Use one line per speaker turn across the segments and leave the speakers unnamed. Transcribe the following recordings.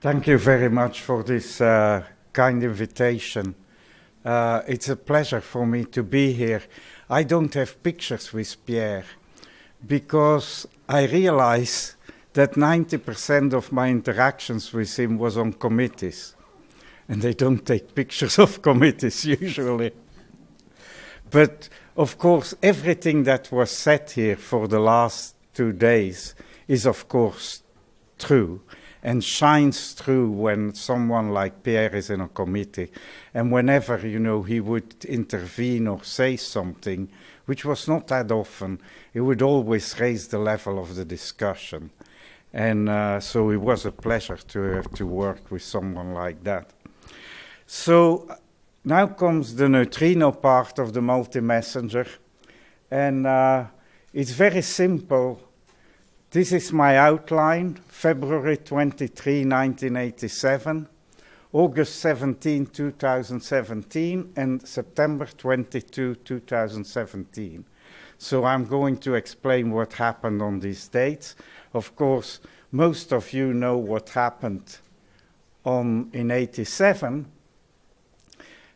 Thank you very much for this uh, kind invitation. Uh, it's a pleasure for me to be here. I don't have pictures with Pierre because I realize that 90% of my interactions with him was on committees. And they don't take pictures of committees usually. But of course, everything that was said here for the last two days is, of course, true and shines through when someone like Pierre is in a committee. And whenever, you know, he would intervene or say something, which was not that often, he would always raise the level of the discussion. And uh, so it was a pleasure to, uh, to work with someone like that. So now comes the neutrino part of the multi-messenger. And uh, it's very simple this is my outline, February 23, 1987, August 17, 2017, and September 22, 2017. So I'm going to explain what happened on these dates. Of course, most of you know what happened on, in 87.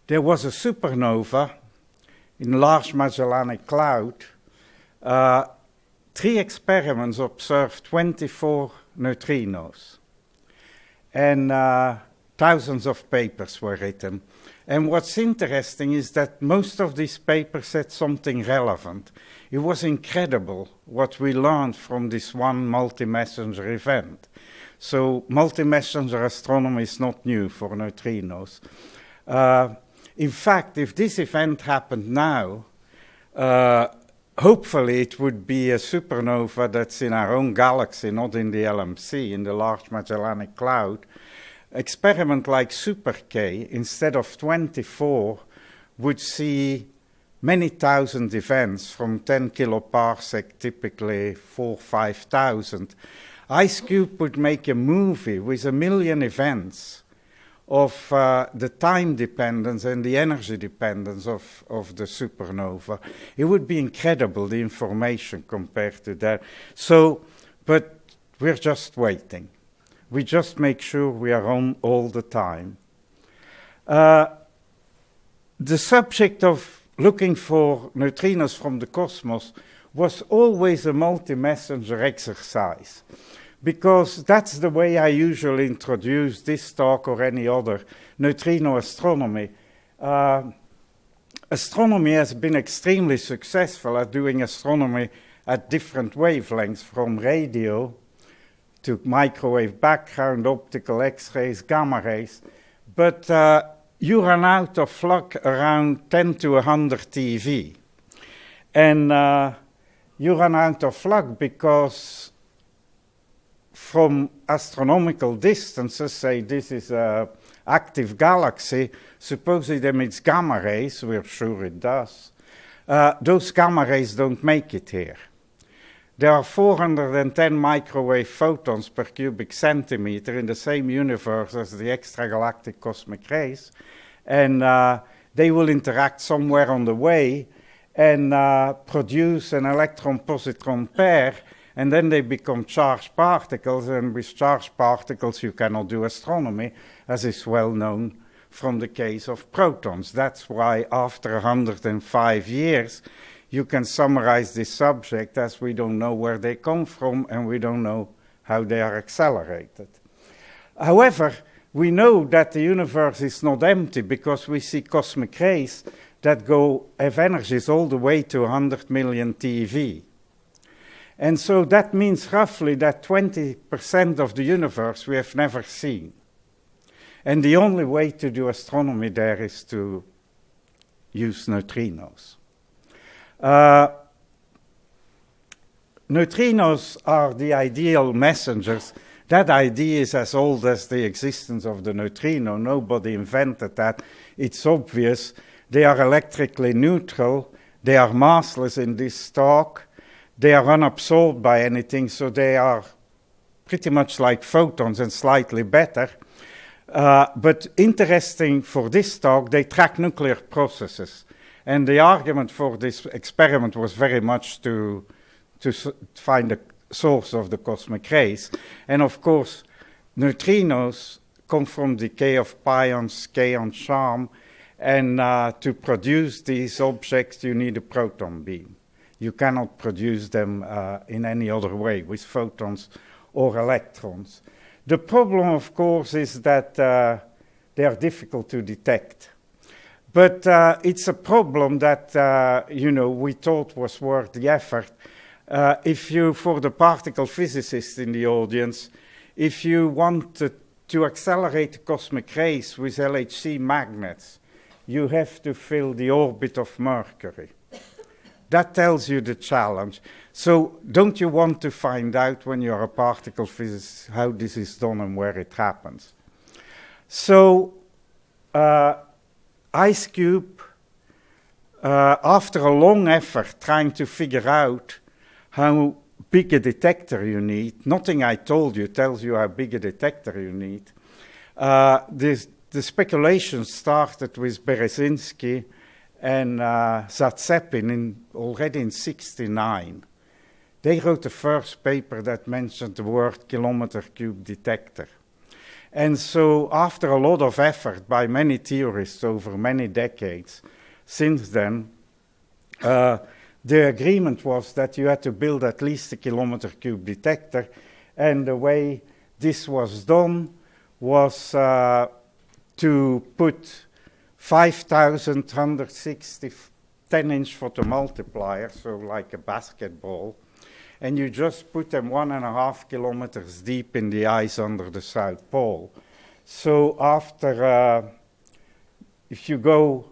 There was a supernova in Large Magellanic Cloud uh, three experiments observed 24 neutrinos. And uh, thousands of papers were written. And what's interesting is that most of these papers said something relevant. It was incredible what we learned from this one multi-messenger event. So multi-messenger astronomy is not new for neutrinos. Uh, in fact, if this event happened now, uh, hopefully it would be a supernova that's in our own galaxy, not in the LMC, in the Large Magellanic Cloud. Experiment like Super K, instead of 24, would see many thousand events from 10 kiloparsec, typically 4, 5,000. IceCube would make a movie with a million events of uh, the time dependence and the energy dependence of, of the supernova. It would be incredible, the information compared to that. So, but we're just waiting. We just make sure we are on all the time. Uh, the subject of looking for neutrinos from the cosmos was always a multi-messenger exercise because that's the way I usually introduce this talk or any other neutrino astronomy. Uh, astronomy has been extremely successful at doing astronomy at different wavelengths, from radio to microwave background, optical X-rays, gamma rays. But uh, you run out of luck around 10 to 100 TeV. And uh, you run out of luck because from astronomical distances, say this is an active galaxy, suppose it emits gamma rays, we're sure it does, uh, those gamma rays don't make it here. There are 410 microwave photons per cubic centimeter in the same universe as the extragalactic cosmic rays, and uh, they will interact somewhere on the way and uh, produce an electron-positron pair and then they become charged particles, and with charged particles you cannot do astronomy, as is well known from the case of protons. That's why after 105 years, you can summarize this subject as we don't know where they come from and we don't know how they are accelerated. However, we know that the universe is not empty because we see cosmic rays that go, have energies all the way to 100 million TeV. And so that means roughly that 20% of the universe we have never seen. And the only way to do astronomy there is to use neutrinos. Uh, neutrinos are the ideal messengers. That idea is as old as the existence of the neutrino. Nobody invented that. It's obvious. They are electrically neutral. They are massless in this talk they are unabsorbed by anything, so they are pretty much like photons and slightly better. Uh, but interesting for this talk, they track nuclear processes. And the argument for this experiment was very much to, to find the source of the cosmic rays. And of course, neutrinos come from the decay of pions, kaon charm, and uh, to produce these objects, you need a proton beam. You cannot produce them uh, in any other way with photons or electrons. The problem, of course, is that uh, they are difficult to detect. But uh, it's a problem that, uh, you know, we thought was worth the effort. Uh, if you, for the particle physicists in the audience, if you wanted to accelerate cosmic rays with LHC magnets, you have to fill the orbit of Mercury. That tells you the challenge. So don't you want to find out when you're a particle physicist how this is done and where it happens? So uh, IceCube, uh, after a long effort trying to figure out how big a detector you need, nothing I told you tells you how big a detector you need, uh, this, the speculation started with Berezinski and uh, Zatsepin in, already in 69. They wrote the first paper that mentioned the word kilometer cube detector. And so, after a lot of effort by many theorists over many decades, since then, uh, the agreement was that you had to build at least a kilometer cube detector, and the way this was done was uh, to put 5,160 10-inch photomultipliers, so like a basketball, and you just put them one and a half kilometers deep in the ice under the South Pole. So after, uh, if you go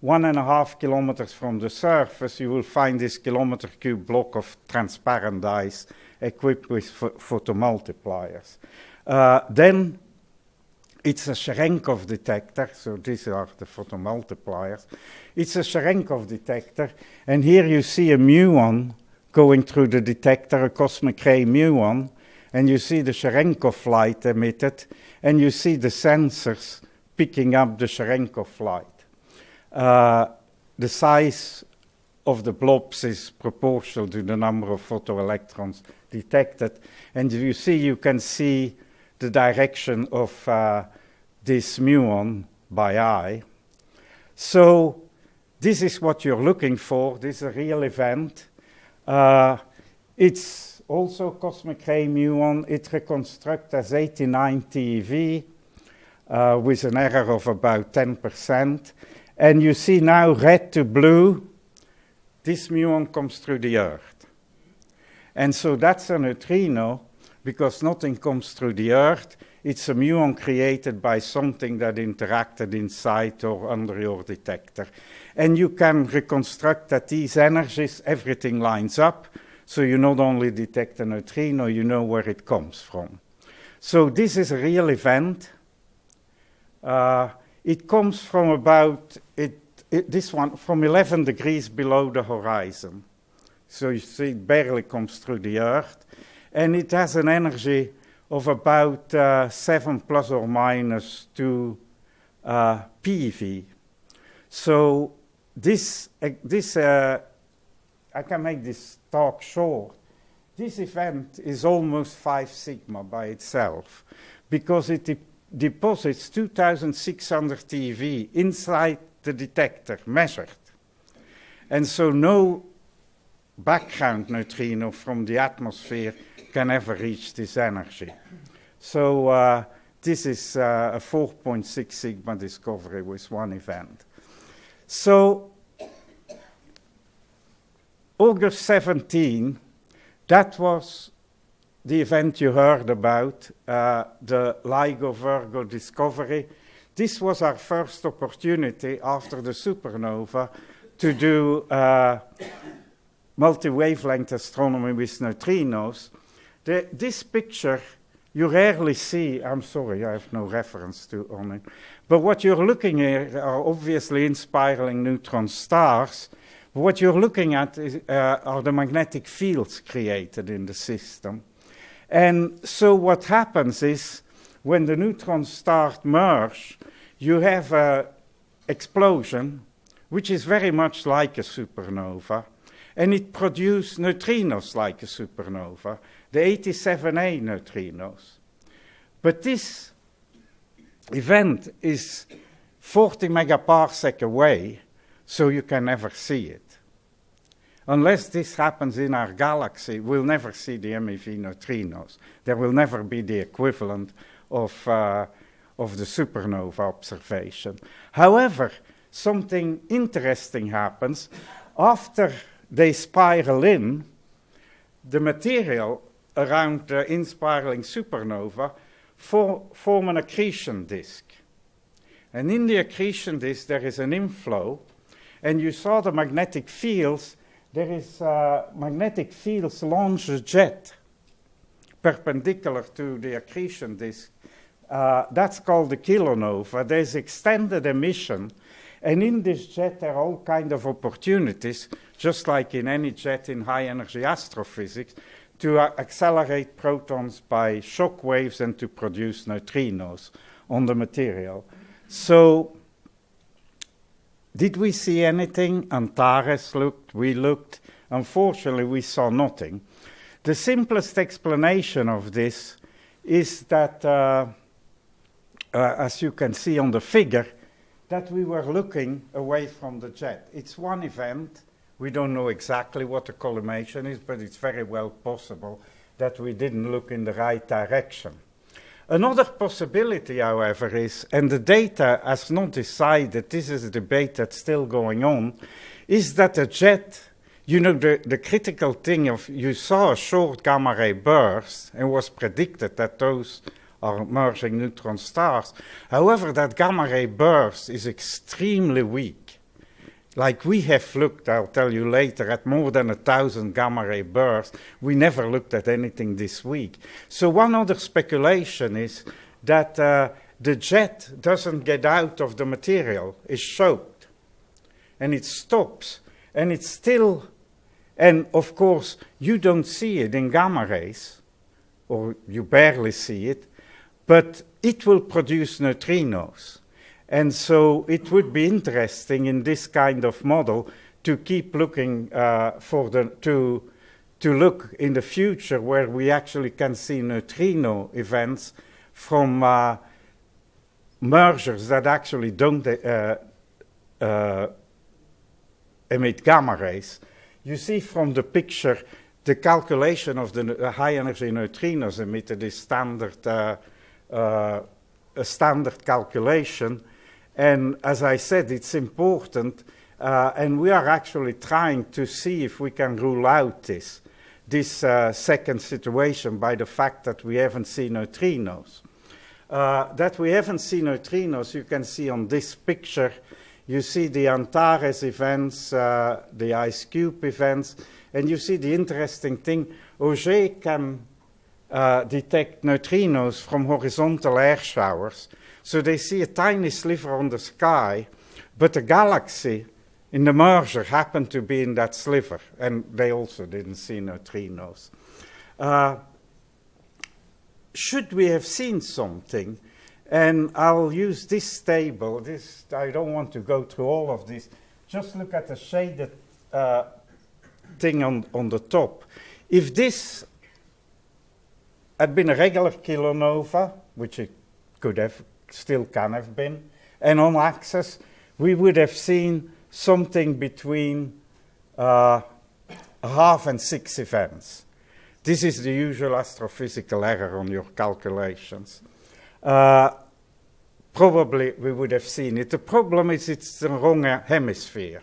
one and a half kilometers from the surface, you will find this kilometer cube block of transparent ice equipped with photomultipliers. Uh, then it's a Cherenkov detector, so these are the photomultipliers. It's a Cherenkov detector, and here you see a muon going through the detector, a cosmic ray muon, and you see the Cherenkov light emitted, and you see the sensors picking up the Cherenkov light. Uh, the size of the blobs is proportional to the number of photoelectrons detected, and you see, you can see the direction of uh, this muon by eye. So this is what you're looking for. This is a real event. Uh, it's also cosmic ray muon. It reconstructs as 89 TeV uh, with an error of about 10%. And you see now red to blue, this muon comes through the Earth. And so that's a neutrino because nothing comes through the Earth. It's a muon created by something that interacted inside or under your detector. And you can reconstruct that these energies, everything lines up, so you not only detect a neutrino, you know where it comes from. So this is a real event. Uh, it comes from about, it, it, this one, from 11 degrees below the horizon. So you see it barely comes through the Earth. And it has an energy of about uh, 7 plus or minus 2 uh, PeV. So this, uh, this uh, I can make this talk short. This event is almost 5 sigma by itself because it de deposits 2600 TeV inside the detector measured. And so no background neutrino from the atmosphere can ever reach this energy. So uh, this is uh, a 4.6 sigma discovery with one event. So August 17, that was the event you heard about, uh, the LIGO Virgo discovery. This was our first opportunity after the supernova to do uh, multi-wavelength astronomy with neutrinos. The, this picture you rarely see, I'm sorry, I have no reference to on it, but what you're looking at are obviously in spiraling neutron stars. What you're looking at is, uh, are the magnetic fields created in the system. And so what happens is when the neutrons start merge, you have an explosion, which is very much like a supernova, and it produces neutrinos like a supernova the 87A neutrinos. But this event is 40 megaparsec away, so you can never see it. Unless this happens in our galaxy, we'll never see the MEV neutrinos. There will never be the equivalent of, uh, of the supernova observation. However, something interesting happens. After they spiral in, the material around the inspiraling supernova for, form an accretion disk. And in the accretion disk, there is an inflow, and you saw the magnetic fields there is uh, magnetic fields launch a jet perpendicular to the accretion disk. Uh, that's called the kilonova. There's extended emission, and in this jet there are all kind of opportunities, just like in any jet in high energy astrophysics, to accelerate protons by shock waves and to produce neutrinos on the material. So did we see anything? Antares looked, we looked. Unfortunately, we saw nothing. The simplest explanation of this is that, uh, uh, as you can see on the figure, that we were looking away from the jet. It's one event. We don't know exactly what the collimation is, but it's very well possible that we didn't look in the right direction. Another possibility, however, is, and the data has not decided, this is a debate that's still going on, is that a jet, you know, the, the critical thing of you saw a short gamma ray burst and was predicted that those are merging neutron stars. However, that gamma ray burst is extremely weak like we have looked, I'll tell you later, at more than a thousand gamma ray bursts. We never looked at anything this weak. So one other speculation is that uh, the jet doesn't get out of the material, it's choked, and it stops, and it's still, and of course, you don't see it in gamma rays, or you barely see it, but it will produce neutrinos. And so it would be interesting in this kind of model to keep looking uh, for the, to, to look in the future where we actually can see neutrino events from uh, mergers that actually don't uh, uh emit gamma rays. You see from the picture the calculation of the high energy neutrinos emitted is standard, uh, uh, a standard calculation and as I said, it's important, uh, and we are actually trying to see if we can rule out this, this uh, second situation by the fact that we haven't seen neutrinos. Uh, that we haven't seen neutrinos, you can see on this picture. You see the Antares events, uh, the IceCube events, and you see the interesting thing, Auger can uh, detect neutrinos from horizontal air showers. So they see a tiny sliver on the sky, but the galaxy in the merger happened to be in that sliver, and they also didn't see neutrinos. Uh, should we have seen something? And I'll use this table. This I don't want to go through all of this. Just look at the shaded uh, thing on, on the top. If this had been a regular kilonova, which it could have still can have been. And on axis, we would have seen something between uh, half and six events. This is the usual astrophysical error on your calculations. Uh, probably we would have seen it. The problem is it's the wrong hemisphere.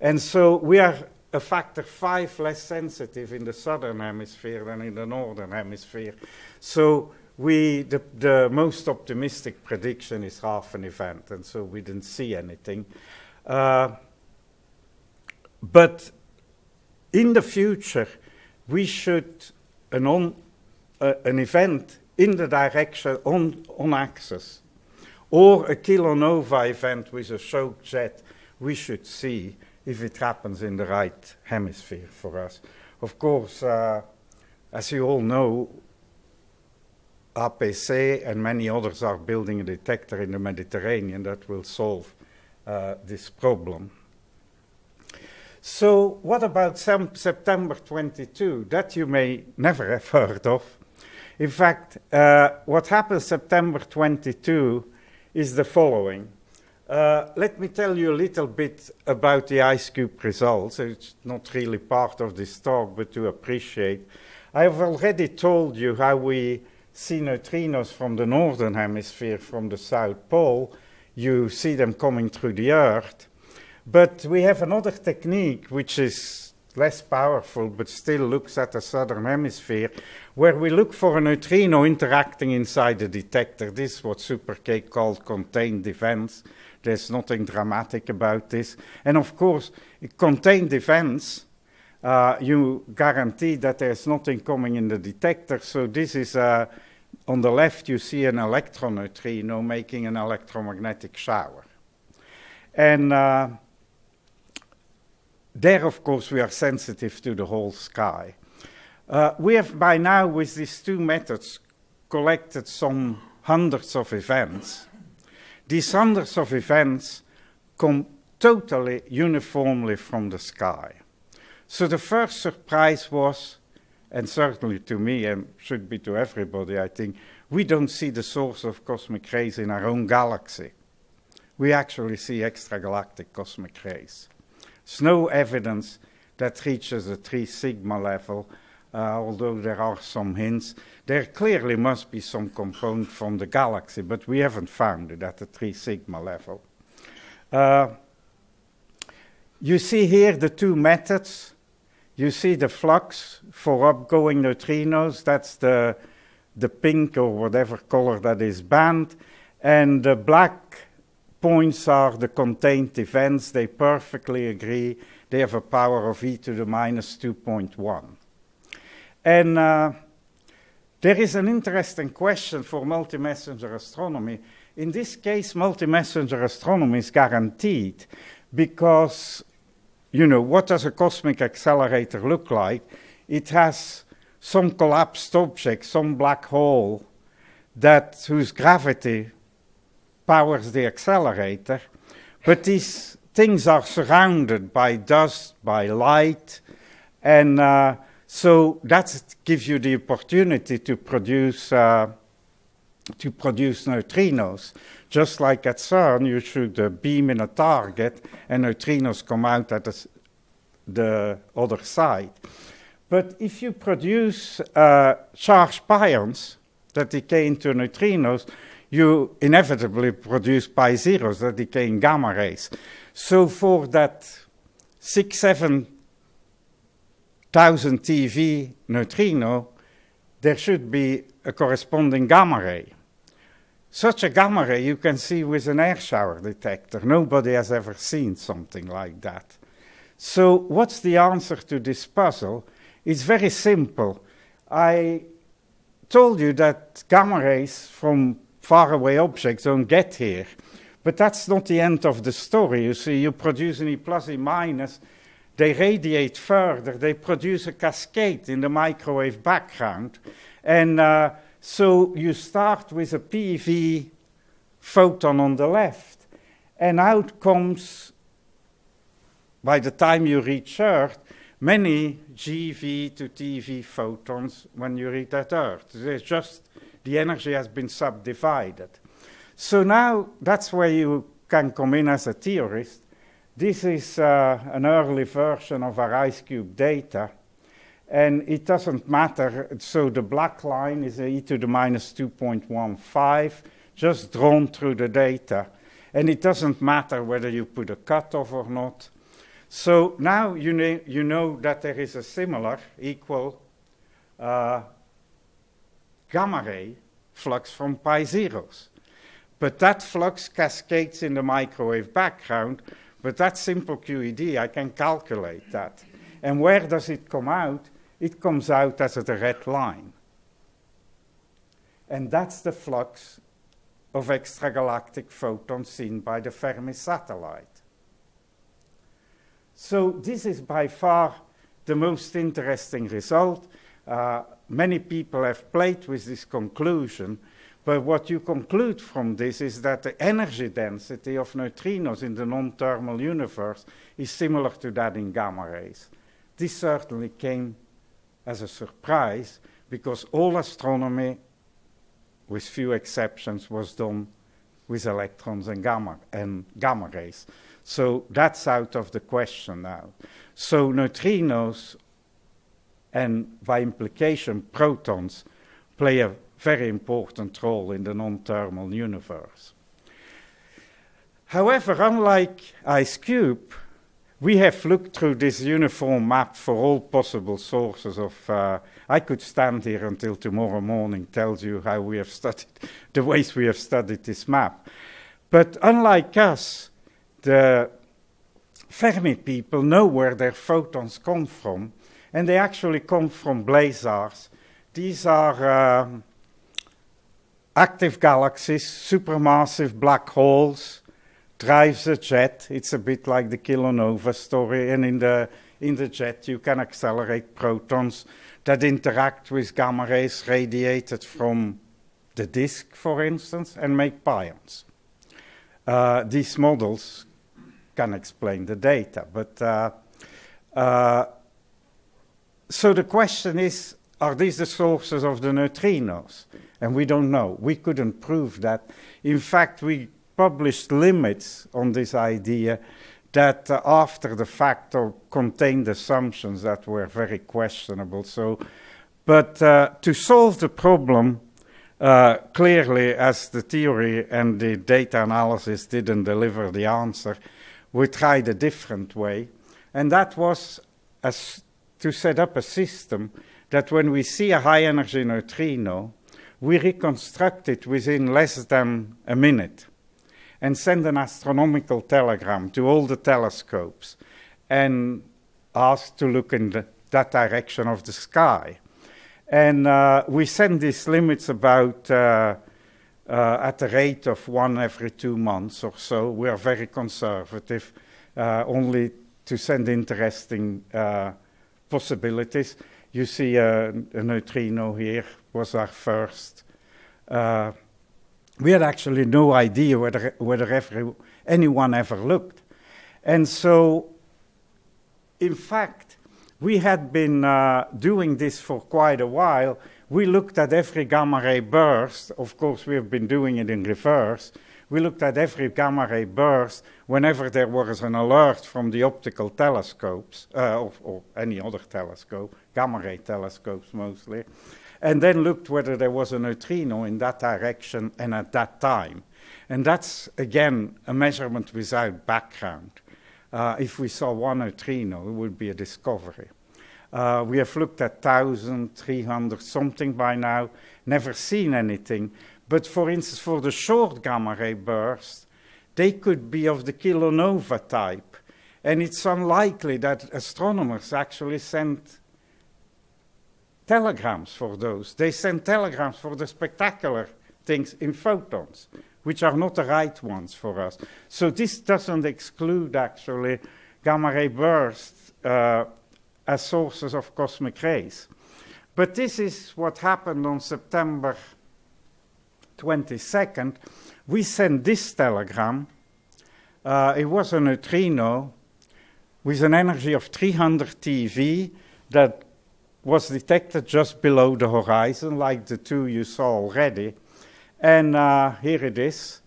And so we are a factor five less sensitive in the southern hemisphere than in the northern hemisphere. So we, the, the most optimistic prediction is half an event, and so we didn't see anything. Uh, but in the future, we should, an, on, uh, an event in the direction on, on axis, or a kilonova event with a shock jet, we should see if it happens in the right hemisphere for us. Of course, uh, as you all know, APC and many others are building a detector in the Mediterranean that will solve uh, this problem. So what about September 22? That you may never have heard of. In fact, uh, what happened September 22 is the following. Uh, let me tell you a little bit about the IceCube results. It's not really part of this talk, but to appreciate. I have already told you how we see neutrinos from the northern hemisphere, from the South Pole. You see them coming through the Earth. But we have another technique which is less powerful but still looks at the southern hemisphere, where we look for a neutrino interacting inside the detector. This is what Super K called contained events. There's nothing dramatic about this. And of course, contained events, uh, you guarantee that there's nothing coming in the detector. So this is, uh, on the left, you see an electron neutrino making an electromagnetic shower. And uh, there, of course, we are sensitive to the whole sky. Uh, we have by now, with these two methods, collected some hundreds of events. These hundreds of events come totally uniformly from the sky. So the first surprise was, and certainly to me, and should be to everybody, I think, we don't see the source of cosmic rays in our own galaxy. We actually see extragalactic cosmic rays. There's no evidence that reaches a 3 sigma level, uh, although there are some hints. There clearly must be some component from the galaxy, but we haven't found it at the 3 sigma level. Uh, you see here the two methods. You see the flux for upgoing neutrinos, that's the, the pink or whatever color that is band, and the black points are the contained events. They perfectly agree. They have a power of e to the minus 2.1. And uh, there is an interesting question for multi-messenger astronomy. In this case, multi-messenger astronomy is guaranteed because, you know, what does a cosmic accelerator look like? It has some collapsed object, some black hole, that whose gravity powers the accelerator, but these things are surrounded by dust, by light, and uh, so that gives you the opportunity to produce uh, to produce neutrinos. Just like at CERN, you shoot uh, beam in a target, and neutrinos come out at the, the other side. But if you produce uh, charged pions that decay into neutrinos, you inevitably produce pi zeros that decay in gamma rays. So for that six, seven thousand TeV neutrino, there should be a corresponding gamma ray. Such a gamma ray you can see with an air shower detector. Nobody has ever seen something like that. So what's the answer to this puzzle? It's very simple. I told you that gamma rays from faraway objects don't get here. But that's not the end of the story. You see, you produce an E plus, E minus, they radiate further, they produce a cascade in the microwave background. And uh, so you start with a PeV photon on the left, and out comes, by the time you reach Earth, many GeV to TeV photons when you reach that Earth. There's just the energy has been subdivided. So now that's where you can come in as a theorist. This is uh, an early version of our IceCube data. And it doesn't matter. So the black line is e to the minus 2.15, just drawn through the data. And it doesn't matter whether you put a cutoff or not. So now you, know, you know that there is a similar, equal uh, gamma ray flux from pi zeros. But that flux cascades in the microwave background, but that simple QED, I can calculate that. And where does it come out? It comes out as a red line. And that's the flux of extragalactic photons seen by the Fermi satellite. So this is by far the most interesting result. Uh, many people have played with this conclusion, but what you conclude from this is that the energy density of neutrinos in the non-thermal universe is similar to that in gamma rays. This certainly came as a surprise, because all astronomy, with few exceptions, was done with electrons and gamma and gamma rays. So that's out of the question now. So neutrinos and by implication protons play a very important role in the non-thermal universe. However, unlike IceCube, we have looked through this uniform map for all possible sources of. Uh, I could stand here until tomorrow morning, tells you how we have studied, the ways we have studied this map. But unlike us, the Fermi people know where their photons come from, and they actually come from blazars. These are um, active galaxies, supermassive black holes, drives a jet. It's a bit like the kilonova story, and in the in the jet you can accelerate protons that interact with gamma rays radiated from the disk, for instance, and make pions. Uh, these models can explain the data, but uh, uh, so the question is, are these the sources of the neutrinos? And we don't know. We couldn't prove that. In fact, we published limits on this idea that uh, after the fact contained assumptions that were very questionable. So, but uh, to solve the problem, uh, clearly, as the theory and the data analysis didn't deliver the answer, we tried a different way, and that was as to set up a system that when we see a high energy neutrino, we reconstruct it within less than a minute and send an astronomical telegram to all the telescopes and ask to look in the, that direction of the sky. And uh, we send these limits about uh, uh, at the rate of one every two months or so. We are very conservative, uh, only to send interesting uh, possibilities. You see a, a, neutrino here was our first uh, we had actually no idea whether, anyone ever looked. And so, in fact, we had been uh, doing this for quite a while. We looked at every gamma ray burst. Of course, we have been doing it in reverse. We looked at every gamma ray burst whenever there was an alert from the optical telescopes, uh, or, or any other telescope, gamma ray telescopes mostly and then looked whether there was a neutrino in that direction and at that time. And that's, again, a measurement without background. Uh, if we saw one neutrino, it would be a discovery. Uh, we have looked at 1,300 something by now, never seen anything. But for instance, for the short gamma ray bursts, they could be of the kilonova type. And it's unlikely that astronomers actually sent telegrams for those. They send telegrams for the spectacular things in photons, which are not the right ones for us. So this doesn't exclude actually gamma ray bursts uh, as sources of cosmic rays. But this is what happened on September 22nd. We sent this telegram. Uh, it was a neutrino with an energy of 300 TeV that was detected just below the horizon, like the two you saw already. And uh, here it is.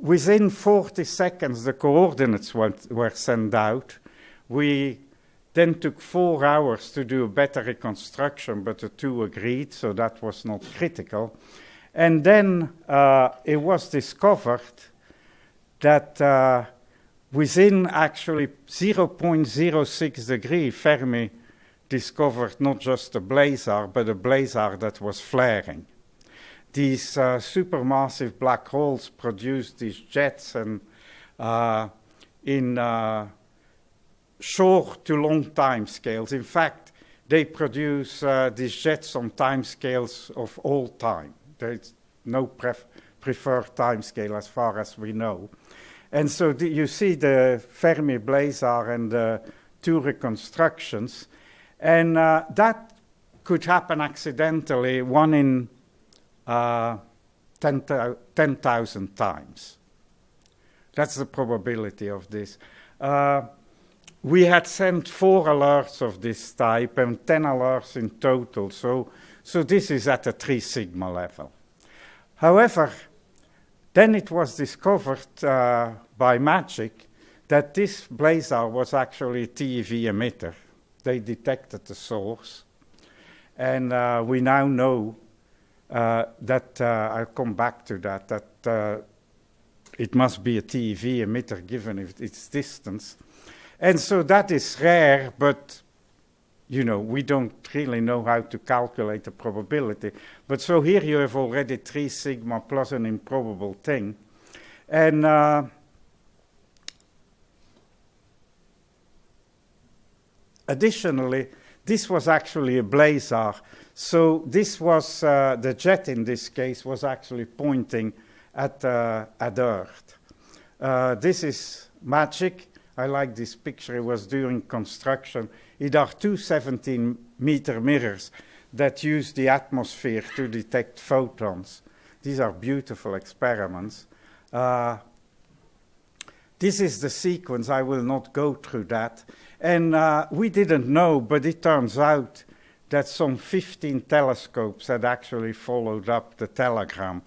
Within 40 seconds, the coordinates went, were sent out. We then took four hours to do a better reconstruction, but the two agreed, so that was not critical. And then uh, it was discovered that uh, within actually 0.06 degree Fermi discovered not just a blazar, but a blazar that was flaring. These uh, supermassive black holes produce these jets and uh, in uh, short to long time scales. In fact, they produce uh, these jets on time scales of all time. There's no pref- preferred time scale as far as we know. And so you see the Fermi blazar and the two reconstructions and uh, that could happen accidentally one in uh, 10,000 10, times. That's the probability of this. Uh, we had sent four alerts of this type and 10 alerts in total. So, So this is at a 3 sigma level. However, then it was discovered uh, by MAGIC that this blazar was actually a TeV emitter. They detected the source. And uh, we now know uh, that, uh, I'll come back to that, that uh, it must be a TeV emitter given its distance. And so that is rare, but you know, we don't really know how to calculate the probability. But so here you have already 3 sigma plus an improbable thing. And additionally, this was actually a blazar. So this was, uh, the jet in this case was actually pointing at, uh, at Earth. Uh, this is MAGIC. I like this picture. It was during construction. It are two 17 meter mirrors that use the atmosphere to detect photons. These are beautiful experiments. Uh, this is the sequence. I will not go through that. And uh, we didn't know, but it turns out that some 15 telescopes had actually followed up the telegram.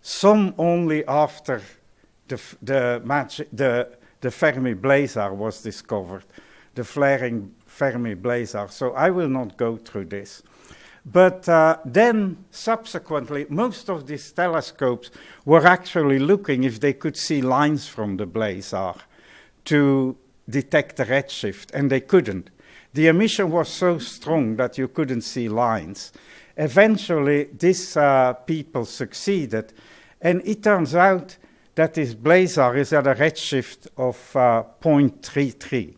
Some only after the, the, the, the Fermi blazar was discovered, the flaring Fermi blazar. So I will not go through this. But uh, then, subsequently, most of these telescopes were actually looking if they could see lines from the blazar to detect the redshift, and they couldn't. The emission was so strong that you couldn't see lines. Eventually, these uh, people succeeded, and it turns out that this blazar is at a redshift of uh, 0.33.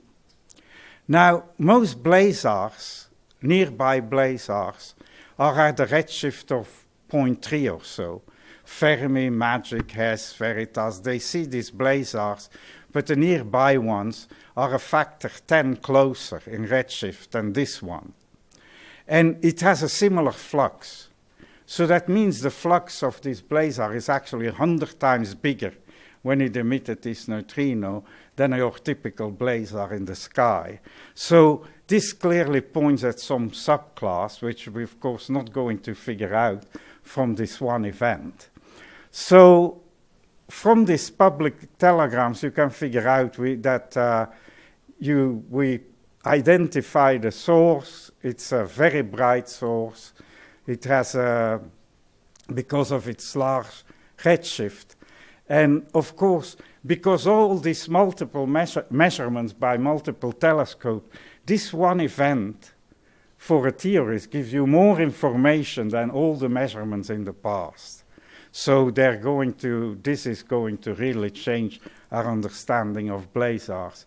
Now, most blazars, nearby blazars, are at a redshift of 0.3 or so. Fermi, Magic, Hess, Veritas, they see these blazars, but the nearby ones are a factor 10 closer in redshift than this one. And it has a similar flux. So that means the flux of this blazar is actually 100 times bigger when it emitted this neutrino than your typical blazar in the sky. So this clearly points at some subclass, which we're of course not going to figure out from this one event. So from these public telegrams, you can figure out we, that uh, you, we identify the source. It's a very bright source. It has, a, because of its large redshift, and of course, because all these multiple measure measurements by multiple telescopes, this one event for a theorist gives you more information than all the measurements in the past. So they're going to, this is going to really change our understanding of blazars.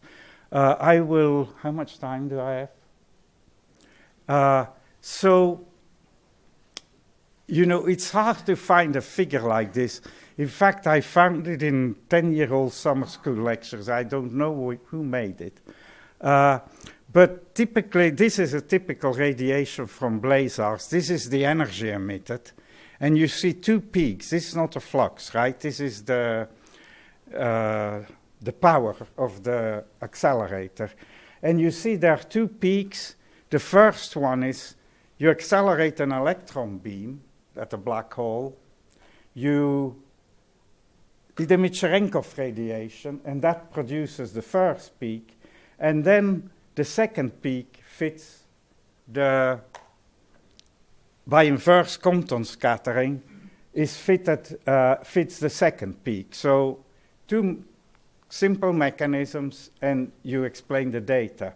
Uh, I will, how much time do I have? Uh, so, you know, it's hard to find a figure like this in fact, I found it in 10 year old summer school lectures. I don't know who made it. Uh, but typically, this is a typical radiation from blazars. This is the energy emitted. And you see two peaks. This is not a flux, right? This is the, uh, the power of the accelerator. And you see there are two peaks. The first one is you accelerate an electron beam at a black hole. You did the Dimitrichenkov radiation, and that produces the first peak, and then the second peak fits the, by inverse Compton scattering, is fitted, uh, fits the second peak. So two simple mechanisms, and you explain the data.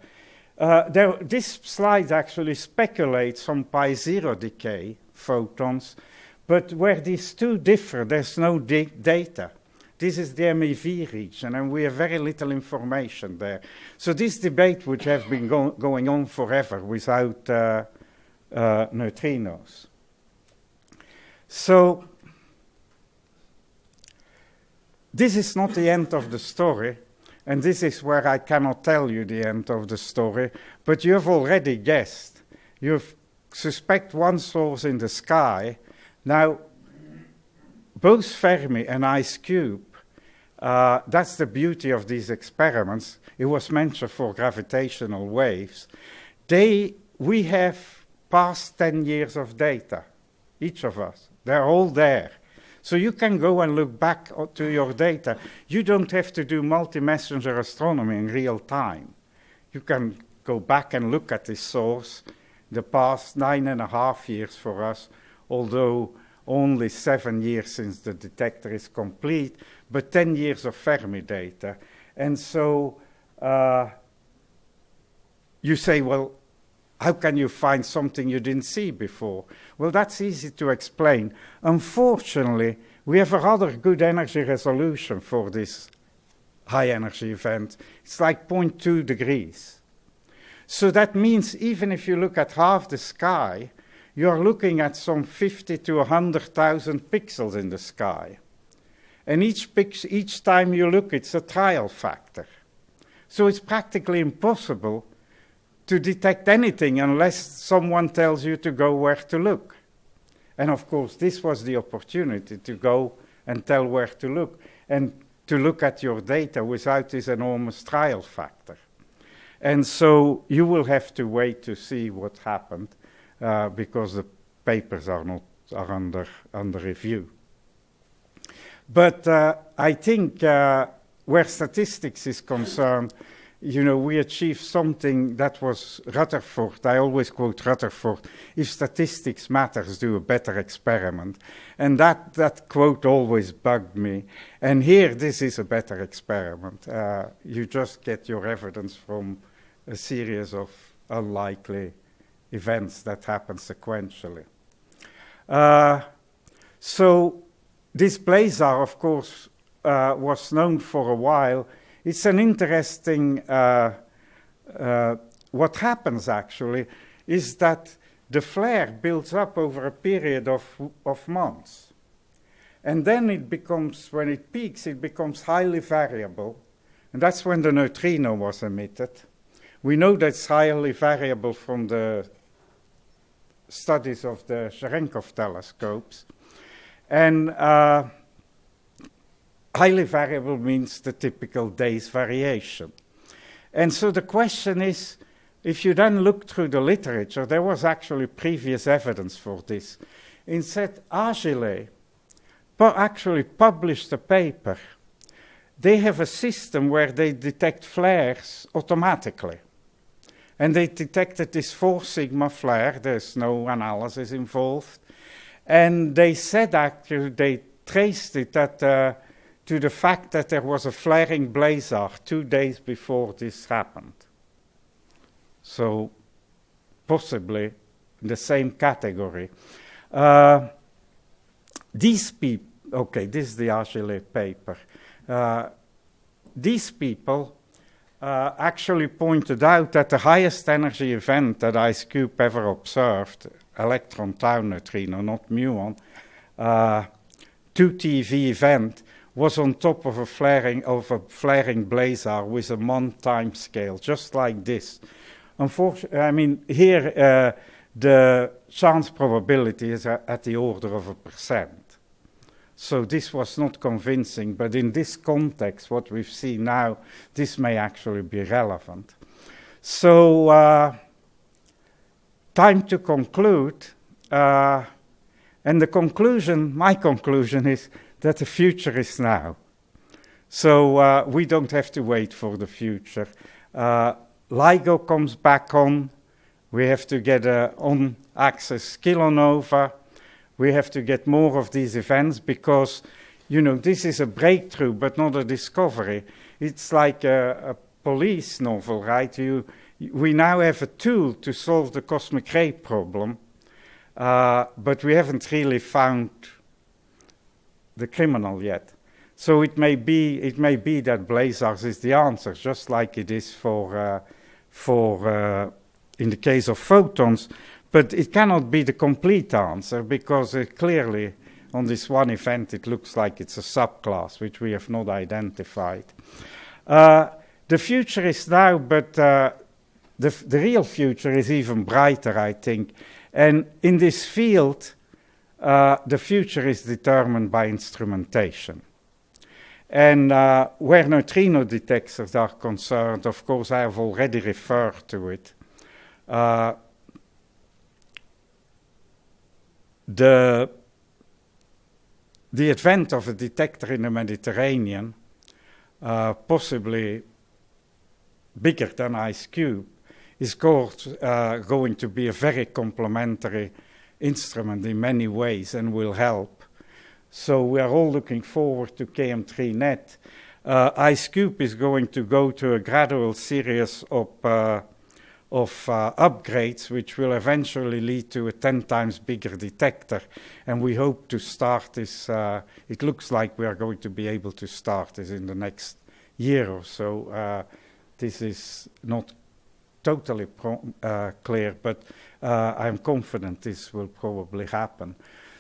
Uh, there, this slide actually speculates on pi zero decay photons, but where these two differ, there's no data. This is the MEV region, and we have very little information there. So this debate would have been go going on forever without uh, uh, neutrinos. So this is not the end of the story, and this is where I cannot tell you the end of the story, but you have already guessed. You suspect one source in the sky. Now, both Fermi and IceCube uh, that's the beauty of these experiments. It was mentioned for gravitational waves. They, we have past 10 years of data, each of us. They're all there. So you can go and look back to your data. You don't have to do multi-messenger astronomy in real time. You can go back and look at this source, the past nine and a half years for us, although only seven years since the detector is complete, but 10 years of Fermi data. And so uh, you say, well, how can you find something you didn't see before? Well, that's easy to explain. Unfortunately, we have a rather good energy resolution for this high energy event. It's like 0.2 degrees. So that means even if you look at half the sky, you're looking at some 50 to 100,000 pixels in the sky. And each, each time you look, it's a trial factor. So it's practically impossible to detect anything unless someone tells you to go where to look. And of course, this was the opportunity to go and tell where to look and to look at your data without this enormous trial factor. And so you will have to wait to see what happened uh, because the papers are not are under under review. But uh, I think uh, where statistics is concerned, you know, we achieved something that was Rutherford. I always quote Rutherford: "If statistics matters, do a better experiment." And that that quote always bugged me. And here, this is a better experiment. Uh, you just get your evidence from a series of unlikely events that happen sequentially. Uh, so this blazar, of course, uh, was known for a while. It's an interesting, uh, uh, what happens actually is that the flare builds up over a period of, of months. And then it becomes, when it peaks, it becomes highly variable. And that's when the neutrino was emitted. We know that's highly variable from the studies of the Cherenkov telescopes. And uh, highly variable means the typical day's variation. And so the question is, if you then look through the literature, there was actually previous evidence for this. Instead, Agile actually published a paper. They have a system where they detect flares automatically. And they detected this four sigma flare, there's no analysis involved. And they said actually, they traced it that, uh, to the fact that there was a flaring blazar two days before this happened. So, possibly the same category. Uh, these people, okay, this is the Agile paper. Uh, these people uh, actually pointed out that the highest energy event that IceCube ever observed, electron tau neutrino, not muon, uh, 2TV event, was on top of a flaring of a flaring blazar with a month time scale, just like this. Unfortunately, I mean here uh, the chance probability is at the order of a percent. So this was not convincing, but in this context, what we've seen now, this may actually be relevant. So, uh, time to conclude. Uh, and the conclusion, my conclusion is that the future is now. So uh, we don't have to wait for the future. Uh, LIGO comes back on. We have to get a on-axis kilonova we have to get more of these events because, you know, this is a breakthrough but not a discovery. It's like a, a police novel, right? You, we now have a tool to solve the cosmic ray problem, uh, but we haven't really found the criminal yet. So it may be it may be that blazars is the answer, just like it is for uh, for uh, in the case of photons. But it cannot be the complete answer because uh, clearly on this one event it looks like it's a subclass which we have not identified. Uh, the future is now, but uh, the, the real future is even brighter, I think. And in this field, uh, the future is determined by instrumentation. And uh, where neutrino detectors are concerned, of course, I have already referred to it. Uh, the, the advent of a detector in the Mediterranean, uh, possibly bigger than IceCube, is called, uh, going to be a very complementary instrument in many ways and will help. So we are all looking forward to KM3NET. Uh, IceCube is going to go to a gradual series of, uh, of uh, upgrades, which will eventually lead to a 10 times bigger detector. And we hope to start this, uh, it looks like we are going to be able to start this in the next year or so. Uh, this is not totally uh, clear, but uh, I'm confident this will probably happen.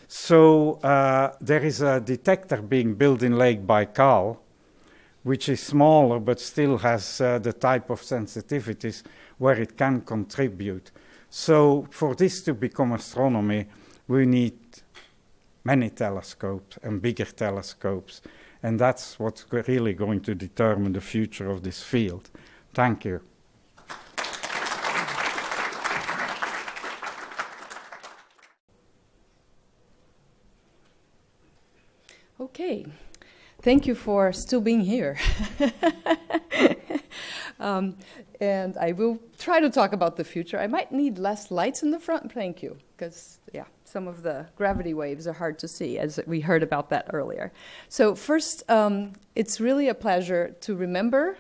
So uh, there is a detector being built in Lake Baikal, which is smaller but still has the type of sensitivities where it can contribute. So for this to become astronomy, we need many telescopes and bigger telescopes. And that's what's really going to determine the future of this field. Thank you.
Okay, thank you for still being here. um, and I will try to talk about the future. I might need less lights in the front, thank you, because, yeah, some of the gravity waves are hard to see, as we heard about that earlier. So, first, um, it's really a pleasure to remember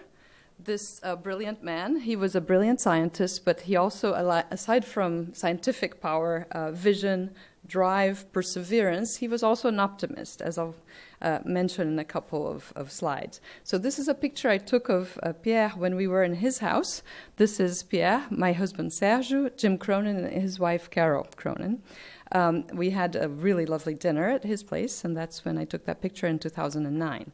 this uh, brilliant man. He was a brilliant scientist, but he also, aside from scientific power, uh, vision, drive, perseverance, he was also an optimist, as I'll uh, mention in a couple of, of, slides. So this is a picture I took of uh, Pierre when we were in his house. This is Pierre, my husband Sergio, Jim Cronin, and his wife Carol Cronin. Um, we had a really lovely dinner at his place, and that's when I took that picture in 2009.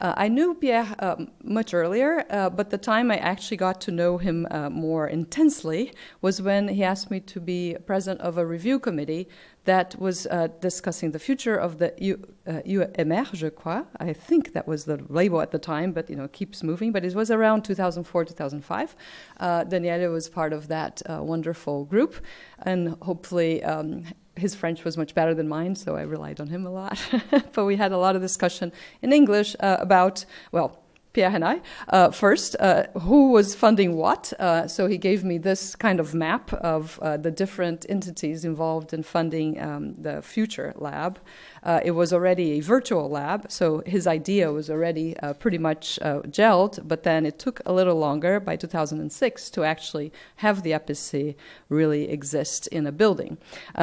Uh, I knew Pierre um, much earlier, uh, but the time I actually got to know him uh, more intensely was when he asked me to be president of a review committee that was uh, discussing the future of the UMR, uh, je crois. I think that was the label at the time, but you know, keeps moving. But it was around 2004, 2005. Uh, Daniele was part of that wonderful group, and hopefully um, his French was much better than mine, so I relied on him a lot. but we had a lot of discussion in English uh, about, well, Pierre and I, uh, first, uh, who was funding what. Uh, so he gave me this kind of map of uh, the different entities involved in funding um, the future lab. Uh, it was already a virtual lab, so his idea was already uh, pretty much gelled, but then it took a little longer by 2006 to actually have the APC really exist in a building.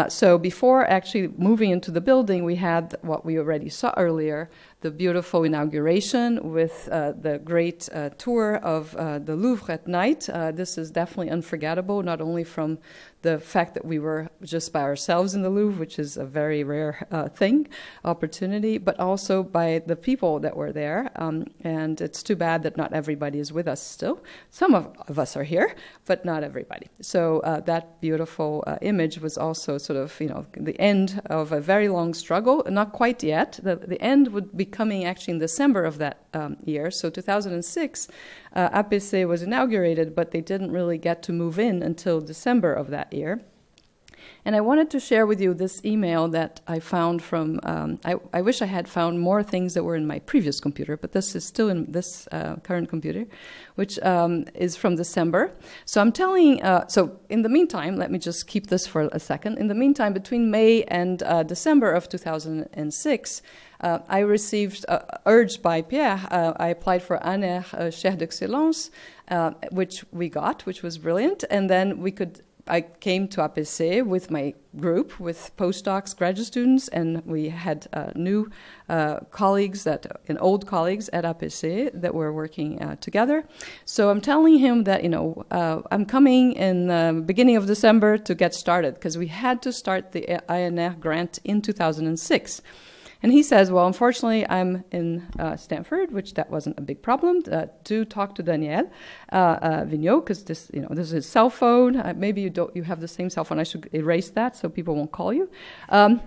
so before actually moving into the building, we had what we already saw earlier the beautiful inauguration with uh, the great uh, tour of uh, the Louvre at night. Uh, this is definitely unforgettable, not only from the fact that we were just by ourselves in the Louvre, which is a very rare uh, thing, opportunity, but also by the people that were there. Um, and it's too bad that not everybody is with us still. Some of, of us are here, but not everybody. So uh, that beautiful uh, image was also sort of, you know, the end of a very long struggle. Not quite yet. The, the end would be coming actually in December of that um, year. So 2006, uh, APC was inaugurated, but they didn't really get to move in until December of that year. And I wanted to share with you this email that I found from, um, I, I, wish I had found more things that were in my previous computer, but this is still in this uh, current computer, which um, is from December. So I'm telling, uh, so in the meantime, let me just keep this for a second. In the meantime, between May and uh, December of 2006, uh, I received, uh, urged by Pierre, uh, I applied for ANR uh, Chaire d'Excellence, uh, which we got, which was brilliant. And then we could I came to APC with my group, with postdocs, graduate students, and we had uh, new uh, colleagues that, and old colleagues at APC that were working uh, together. So I'm telling him that, you know, uh, I'm coming in the beginning of December to get started because we had to start the ANR grant in 2006. And he says, well, unfortunately, I'm in uh, Stanford, which that wasn't a big problem. Uh, do talk to Daniel uh, uh Vignaud, because this, you know, this is his cell phone. Uh, maybe you don't, you have the same cell phone. I should erase that so people won't call you. Um,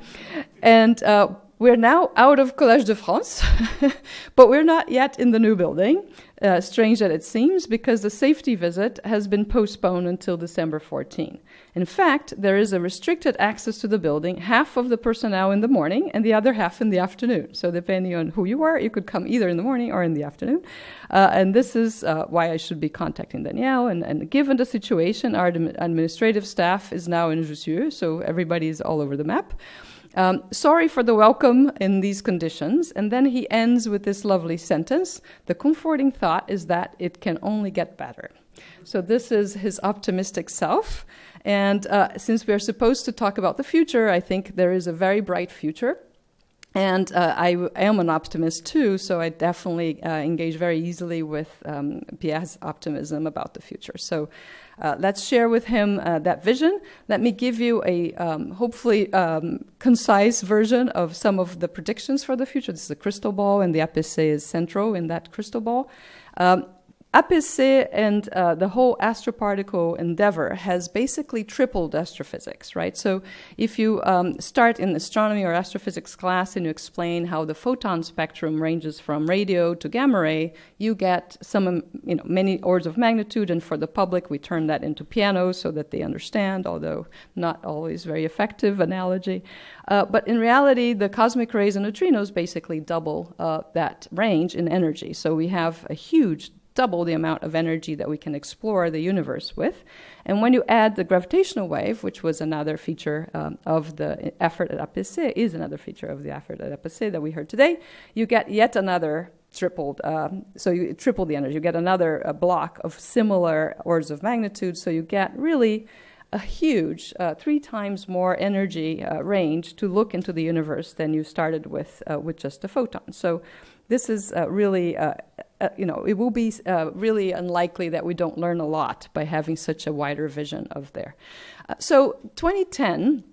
and uh, we're now out of Collège de France, but we're not yet in the new building. Uh, strange that it seems, because the safety visit has been postponed until December 14. In fact, there is a restricted access to the building, half of the personnel in the morning and the other half in the afternoon. So, depending on who you are, you could come either in the morning or in the afternoon. Uh, and this is uh, why I should be contacting Danielle. And, and given the situation, our administrative staff is now in Jussieu, so everybody is all over the map. Um, sorry for the welcome in these conditions. And then he ends with this lovely sentence The comforting thought is that it can only get better. So, this is his optimistic self. And uh, since we're supposed to talk about the future, I think there is a very bright future. And uh, I am an optimist too, so I definitely uh, engage very easily with um, Pierre's optimism about the future. So uh, let's share with him uh, that vision. Let me give you a um, hopefully um, concise version of some of the predictions for the future. This is a crystal ball, and the APC is central in that crystal ball. Um, APC and uh, the whole astroparticle endeavor has basically tripled astrophysics, right? So if you um, start in astronomy or astrophysics class and you explain how the photon spectrum ranges from radio to gamma ray, you get some, um, you know, many orders of magnitude. And for the public, we turn that into piano so that they understand, although not always very effective analogy. Uh, but in reality, the cosmic rays and neutrinos basically double uh, that range in energy. So we have a huge double the amount of energy that we can explore the universe with. And when you add the gravitational wave, which was another feature um, of the effort at APC, is another feature of the effort at APC that we heard today, you get yet another tripled. Um, so you triple the energy. You get another uh, block of similar orders of magnitude. So you get really a huge, uh, three times more energy uh, range to look into the universe than you started with uh, with just a photon. So this is uh, really, uh, you know, it will be uh, really unlikely that we don't learn a lot by having such a wider vision of there. Uh, so 2010,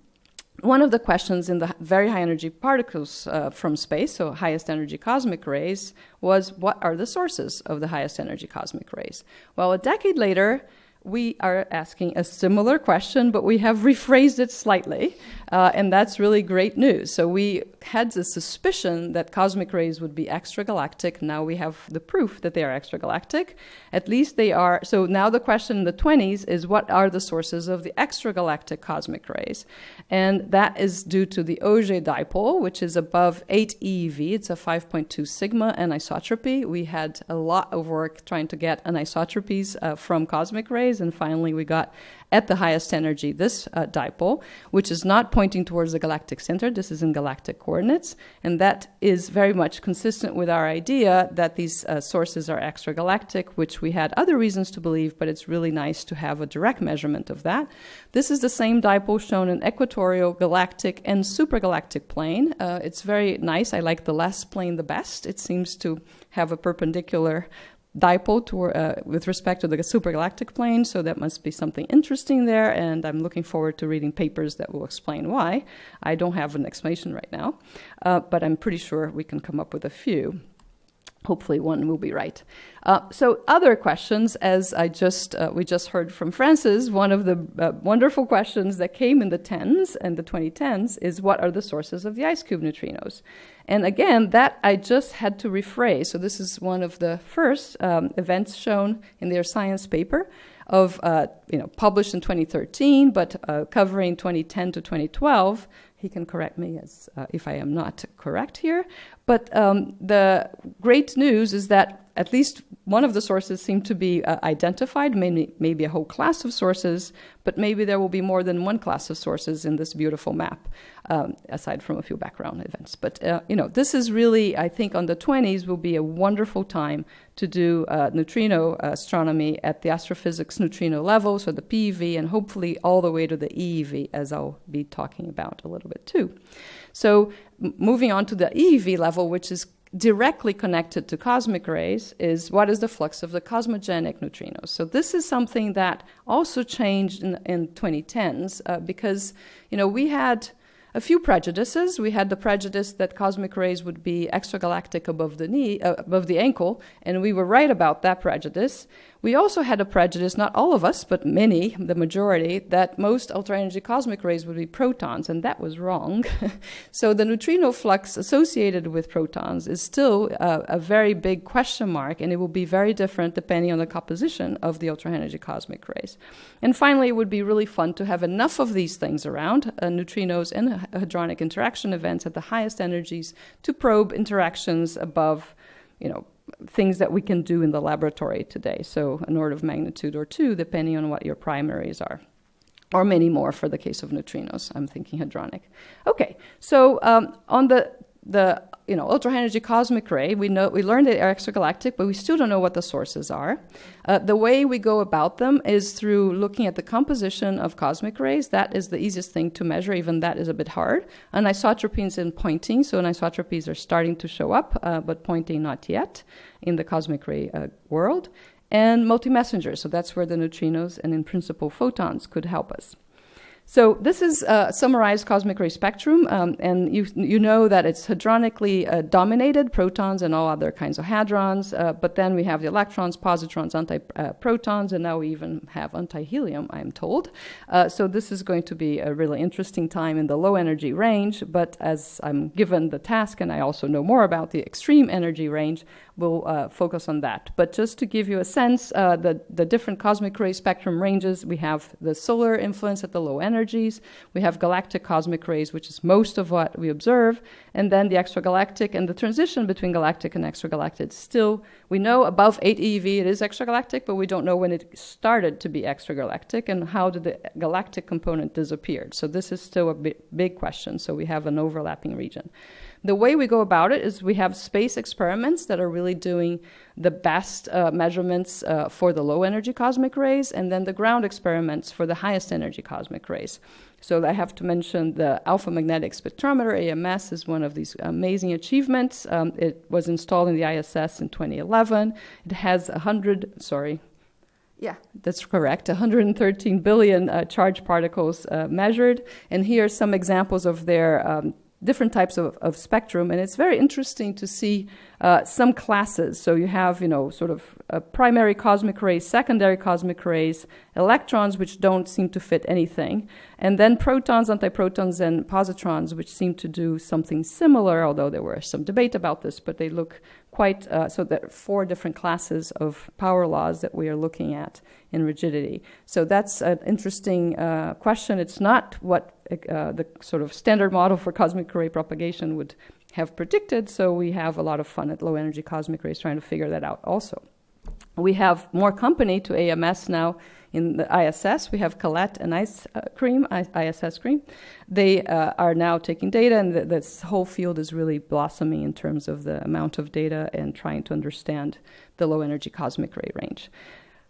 one of the questions in the very high energy particles uh, from space, so highest energy cosmic rays, was what are the sources of the highest energy cosmic rays? Well, a decade later, we are asking a similar question, but we have rephrased it slightly, uh, and that's really great news. So we had the suspicion that cosmic rays would be extragalactic. Now we have the proof that they are extragalactic. At least they are. So now the question in the 20s is what are the sources of the extragalactic cosmic rays? And that is due to the Auger dipole, which is above 8 EeV. It's a 5.2 sigma anisotropy. We had a lot of work trying to get anisotropies uh, from cosmic rays and finally we got at the highest energy this uh, dipole, which is not pointing towards the galactic center. This is in galactic coordinates, and that is very much consistent with our idea that these uh, sources are extragalactic, which we had other reasons to believe, but it's really nice to have a direct measurement of that. This is the same dipole shown in equatorial, galactic, and supergalactic plane. Uh, it's very nice. I like the last plane the best. It seems to have a perpendicular dipole to, uh, with respect to the supergalactic plane, so that must be something interesting there, and I'm looking forward to reading papers that will explain why. I don't have an explanation right now, uh, but I'm pretty sure we can come up with a few. Hopefully, one will be right. Uh, so, other questions, as I just uh, we just heard from Francis, one of the uh, wonderful questions that came in the tens and the 2010s is what are the sources of the IceCube neutrinos? And again, that I just had to rephrase. So this is one of the first um, events shown in their science paper of, uh, you know, published in 2013, but uh, covering 2010 to 2012. He can correct me as, uh, if I am not correct here. But um, the great news is that at least one of the sources seem to be uh, identified, maybe, maybe a whole class of sources, but maybe there will be more than one class of sources in this beautiful map, um, aside from a few background events. But, uh, you know, this is really, I think, on the 20s will be a wonderful time to do uh, neutrino astronomy at the astrophysics neutrino level, so the PeV, and hopefully all the way to the EeV, as I'll be talking about a little bit too. So, moving on to the EeV level, which is directly connected to cosmic rays is what is the flux of the cosmogenic neutrinos. So this is something that also changed in, in 2010s uh, because you know we had a few prejudices. We had the prejudice that cosmic rays would be extragalactic above the knee, uh, above the ankle, and we were right about that prejudice. We also had a prejudice, not all of us, but many, the majority, that most ultra energy cosmic rays would be protons, and that was wrong. so the neutrino flux associated with protons is still uh, a very big question mark, and it will be very different depending on the composition of the ultra energy cosmic rays. And finally, it would be really fun to have enough of these things around, uh, neutrinos and hadronic interaction events at the highest energies, to probe interactions above, you know, things that we can do in the laboratory today. So, an order of magnitude or two, depending on what your primaries are. Or many more for the case of neutrinos. I'm thinking hadronic. Okay, so um, on the the you know ultra high energy cosmic ray, we know we learned they're extragalactic, but we still don't know what the sources are. Uh, the way we go about them is through looking at the composition of cosmic rays. That is the easiest thing to measure. Even that is a bit hard. And pointing. So anisotropies are starting to show up, uh, but pointing not yet in the cosmic ray uh, world. And multi-messengers. So that's where the neutrinos and in principle photons could help us. So this is a summarized cosmic ray spectrum, um, and you, you know that it's hadronically uh, dominated, protons and all other kinds of hadrons, uh, but then we have the electrons, positrons, antiprotons, and now we even have antihelium, I'm told. Uh, so this is going to be a really interesting time in the low energy range, but as I'm given the task and I also know more about the extreme energy range, we'll uh, focus on that. But just to give you a sense, uh, the, the different cosmic ray spectrum ranges, we have the solar influence at the low energies, we have galactic cosmic rays, which is most of what we observe, and then the extragalactic and the transition between galactic and extragalactic. Still, we know above 8 EeV it is extragalactic, but we don't know when it started to be extragalactic and how did the galactic component disappear. So this is still a big question. So we have an overlapping region. The way we go about it is we have space experiments that are really doing the best uh, measurements uh, for the low energy cosmic rays, and then the ground experiments for the highest energy cosmic rays. So I have to mention the alpha magnetic spectrometer, AMS, is one of these amazing achievements. Um, it was installed in the ISS in 2011. It has 100, sorry, yeah, that's correct. 113 billion uh, charged particles uh, measured. And here are some examples of their um, different types of, of spectrum, and it's very interesting to see uh, some classes. So you have, you know, sort of uh, primary cosmic rays, secondary cosmic rays, electrons, which don't seem to fit anything, and then protons, antiprotons, and positrons, which seem to do something similar, although there was some debate about this, but they look quite, uh, so there are four different classes of power laws that we are looking at in rigidity. So that's an interesting uh, question. It's not what uh, the sort of standard model for cosmic ray propagation would have predicted. So we have a lot of fun at low energy cosmic rays trying to figure that out also. We have more company to AMS now in the ISS. We have CALET and Ice uh, Cream, ISS Cream. They uh, are now taking data, and th- this whole field is really blossoming in terms of the amount of data and trying to understand the low energy cosmic ray range.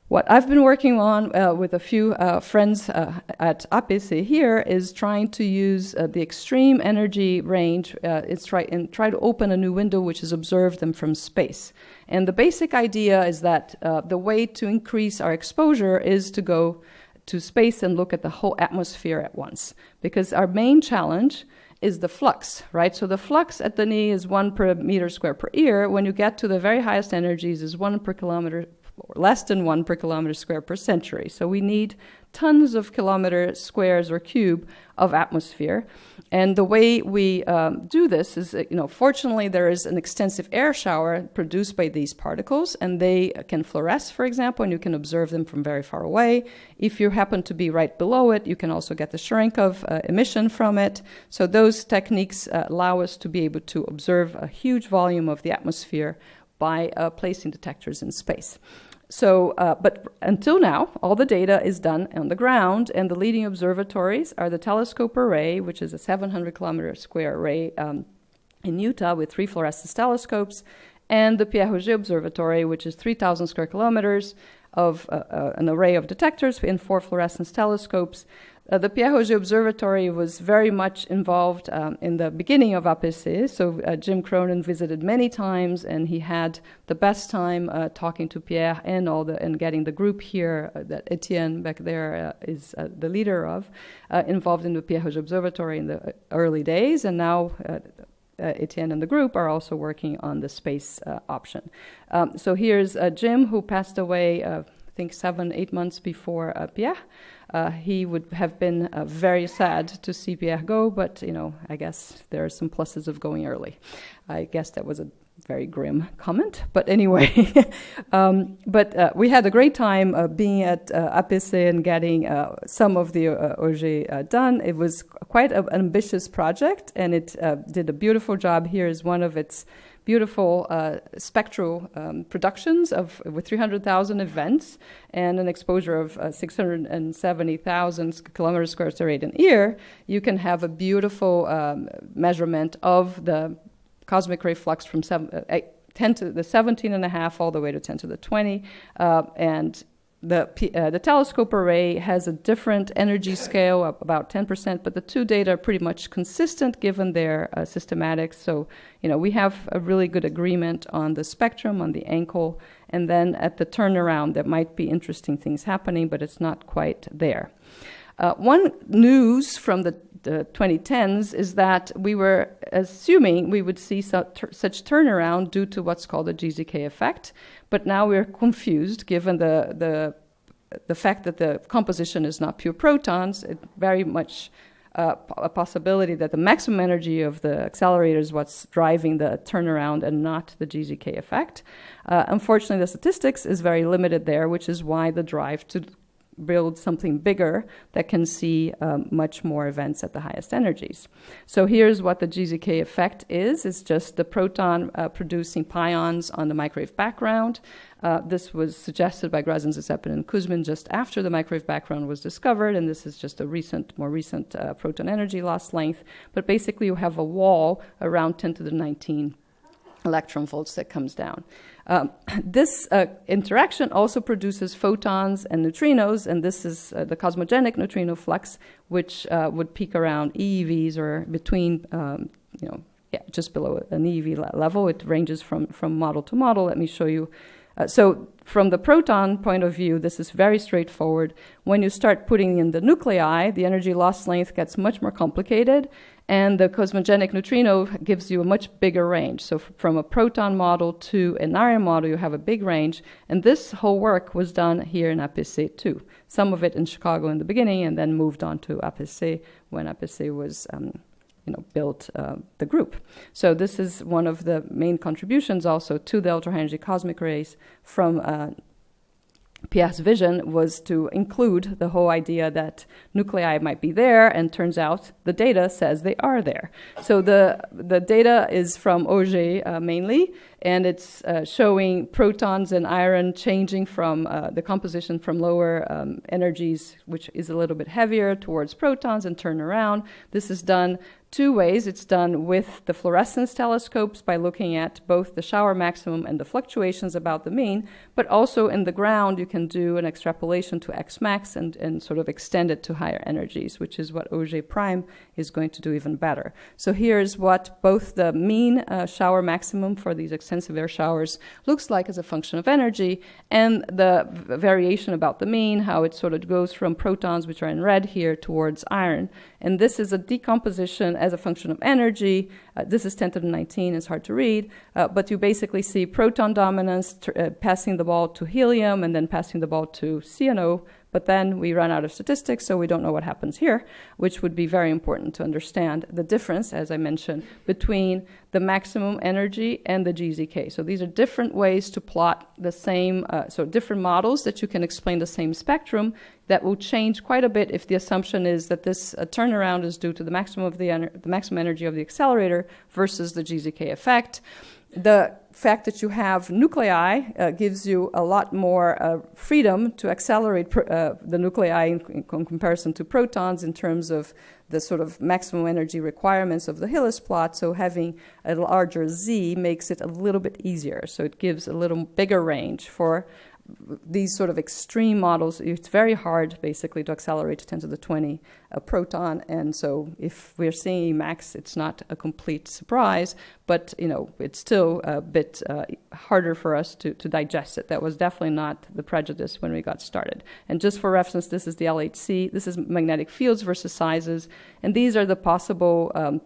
What I've been working on uh, with a few uh, friends uh, at APC here is trying to use uh, the extreme energy range. Uh, it's try and try to open a new window, which is observe them from space. And the basic idea is that uh, the way to increase our exposure is to go to space and look at the whole atmosphere at once, because our main challenge is the flux, right? So the flux at the knee is one per meter square per year. When you get to the very highest energies, is one per kilometer less than one per kilometer square per century. So we need tons of kilometer squares or cube of atmosphere. And the way we um, do this is, you know, fortunately there is an extensive air shower produced by these particles, and they can fluoresce, for example, and you can observe them from very far away. If you happen to be right below it, you can also get the Cherenkov uh, emission from it. So those techniques uh, allow us to be able to observe a huge volume of the atmosphere by uh, placing detectors in space. So, uh, but until now, all the data is done on the ground, and the leading observatories are the Telescope Array, which is a 700 kilometer square array um, in Utah with three fluorescence telescopes, and the Pierre Auger Observatory, which is 3,000 square kilometers of uh, uh, an array of detectors in four fluorescence telescopes. Uh, the Pierre Auger Observatory was very much involved um, in the beginning of APC. So uh, Jim Cronin visited many times, and he had the best time uh, talking to Pierre and all the and getting the group here uh, that Etienne back there uh, is uh, the leader of, involved in the Pierre Auger Observatory in the early days, and now. Etienne and the group are also working on the space option. Um, so here's Jim, who passed away, I think, seven, eight months before Pierre. Uh, he would have been uh, very sad to see Pierre go, but you know, I guess there are some pluses of going early. I guess that was a very grim comment, but anyway. um, but uh, we had a great time uh, being at uh, APC and getting uh, some of the uh, Auger uh, done. It was quite an ambitious project, and it did a beautiful job. Here is one of its beautiful uh, spectral um, productions of with 300,000 events and an exposure of uh, 670,000 kilometers square to radian year, you can have a beautiful um, measurement of the cosmic ray flux from seven, uh, 10 to the 17 and a half all the way to 10 to the 20 uh, and the, uh, the telescope array has a different energy scale, about 10%, but the two data are pretty much consistent given their uh, systematics. So, you know, we have a really good agreement on the spectrum, on the ankle, and then at the turnaround, there might be interesting things happening, but it's not quite there. Uh, one news from the, the, 2010s is that we were assuming we would see such, such turnaround due to what's called the GZK effect, but now we're confused given the, the, the fact that the composition is not pure protons. It very much uh, a possibility that the maximum energy of the accelerator is what's driving the turnaround and not the GZK effect. Uh, unfortunately, the statistics is very limited there, which is why the drive to build something bigger that can see um, much more events at the highest energies. So here's what the GZK effect is. It's just the proton uh, producing pions on the microwave background. Uh, this was suggested by Greisen, Gradzin, and Kuzmin just after the microwave background was discovered, and this is just a recent, more recent uh, proton energy loss length. But basically, you have a wall around 10 to the 19 electron volts that comes down. Um, this uh, interaction also produces photons and neutrinos, and this is uh, the cosmogenic neutrino flux, which uh, would peak around EEVs or between, um, you know, yeah, just below an EEV level. It ranges from, from model to model. Let me show you. Uh, so from the proton point of view, this is very straightforward. When you start putting in the nuclei, the energy loss length gets much more complicated, and the cosmogenic neutrino gives you a much bigger range. So, from a proton model to an iron model, you have a big range. And this whole work was done here in APC too. Some of it in Chicago in the beginning, and then moved on to APC when APC was. Um, you know, built uh, the group. So this is one of the main contributions also to the ultra high energy cosmic rays from uh, Pierre's vision was to include the whole idea that nuclei might be there, and turns out the data says they are there. So the the data is from Auger uh, mainly, and it's uh, showing protons and iron changing from uh, the composition from lower um, energies, which is a little bit heavier, towards protons and turn around. This is done two ways. It's done with the fluorescence telescopes by looking at both the shower maximum and the fluctuations about the mean, but also in the ground, you can do an extrapolation to X max and, and sort of extend it to higher energies, which is what Auger Prime is going to do even better. So here's what both the mean uh, shower maximum for these extensive air showers looks like as a function of energy, and the variation about the mean, how it sort of goes from protons, which are in red here, towards iron. And this is a decomposition as a function of energy. Uh, this is 10 to the 19, it's hard to read, uh, but you basically see proton dominance uh, passing the ball to helium and then passing the ball to CNO but then we run out of statistics, so we don't know what happens here, which would be very important to understand the difference, as I mentioned, between the maximum energy and the GZK. So these are different ways to plot the same, uh, so different models that you can explain the same spectrum that will change quite a bit if the assumption is that this uh, turnaround is due to the maximum of the, the maximum energy of the accelerator versus the GZK effect the fact that you have nuclei uh, gives you a lot more uh, freedom to accelerate uh, the nuclei in, in, comparison to protons in terms of the sort of maximum energy requirements of the Hillas plot. So having a larger z makes it a little bit easier. So it gives a little bigger range for these sort of extreme models, it's very hard basically to accelerate to 10 to the 20 a proton. And so if we're seeing Emax, it's not a complete surprise, but you know it's still a bit uh, harder for us to, to digest it. That was definitely not the prejudice when we got started. And just for reference, this is the LHC. This is magnetic fields versus sizes. And these are the possible um,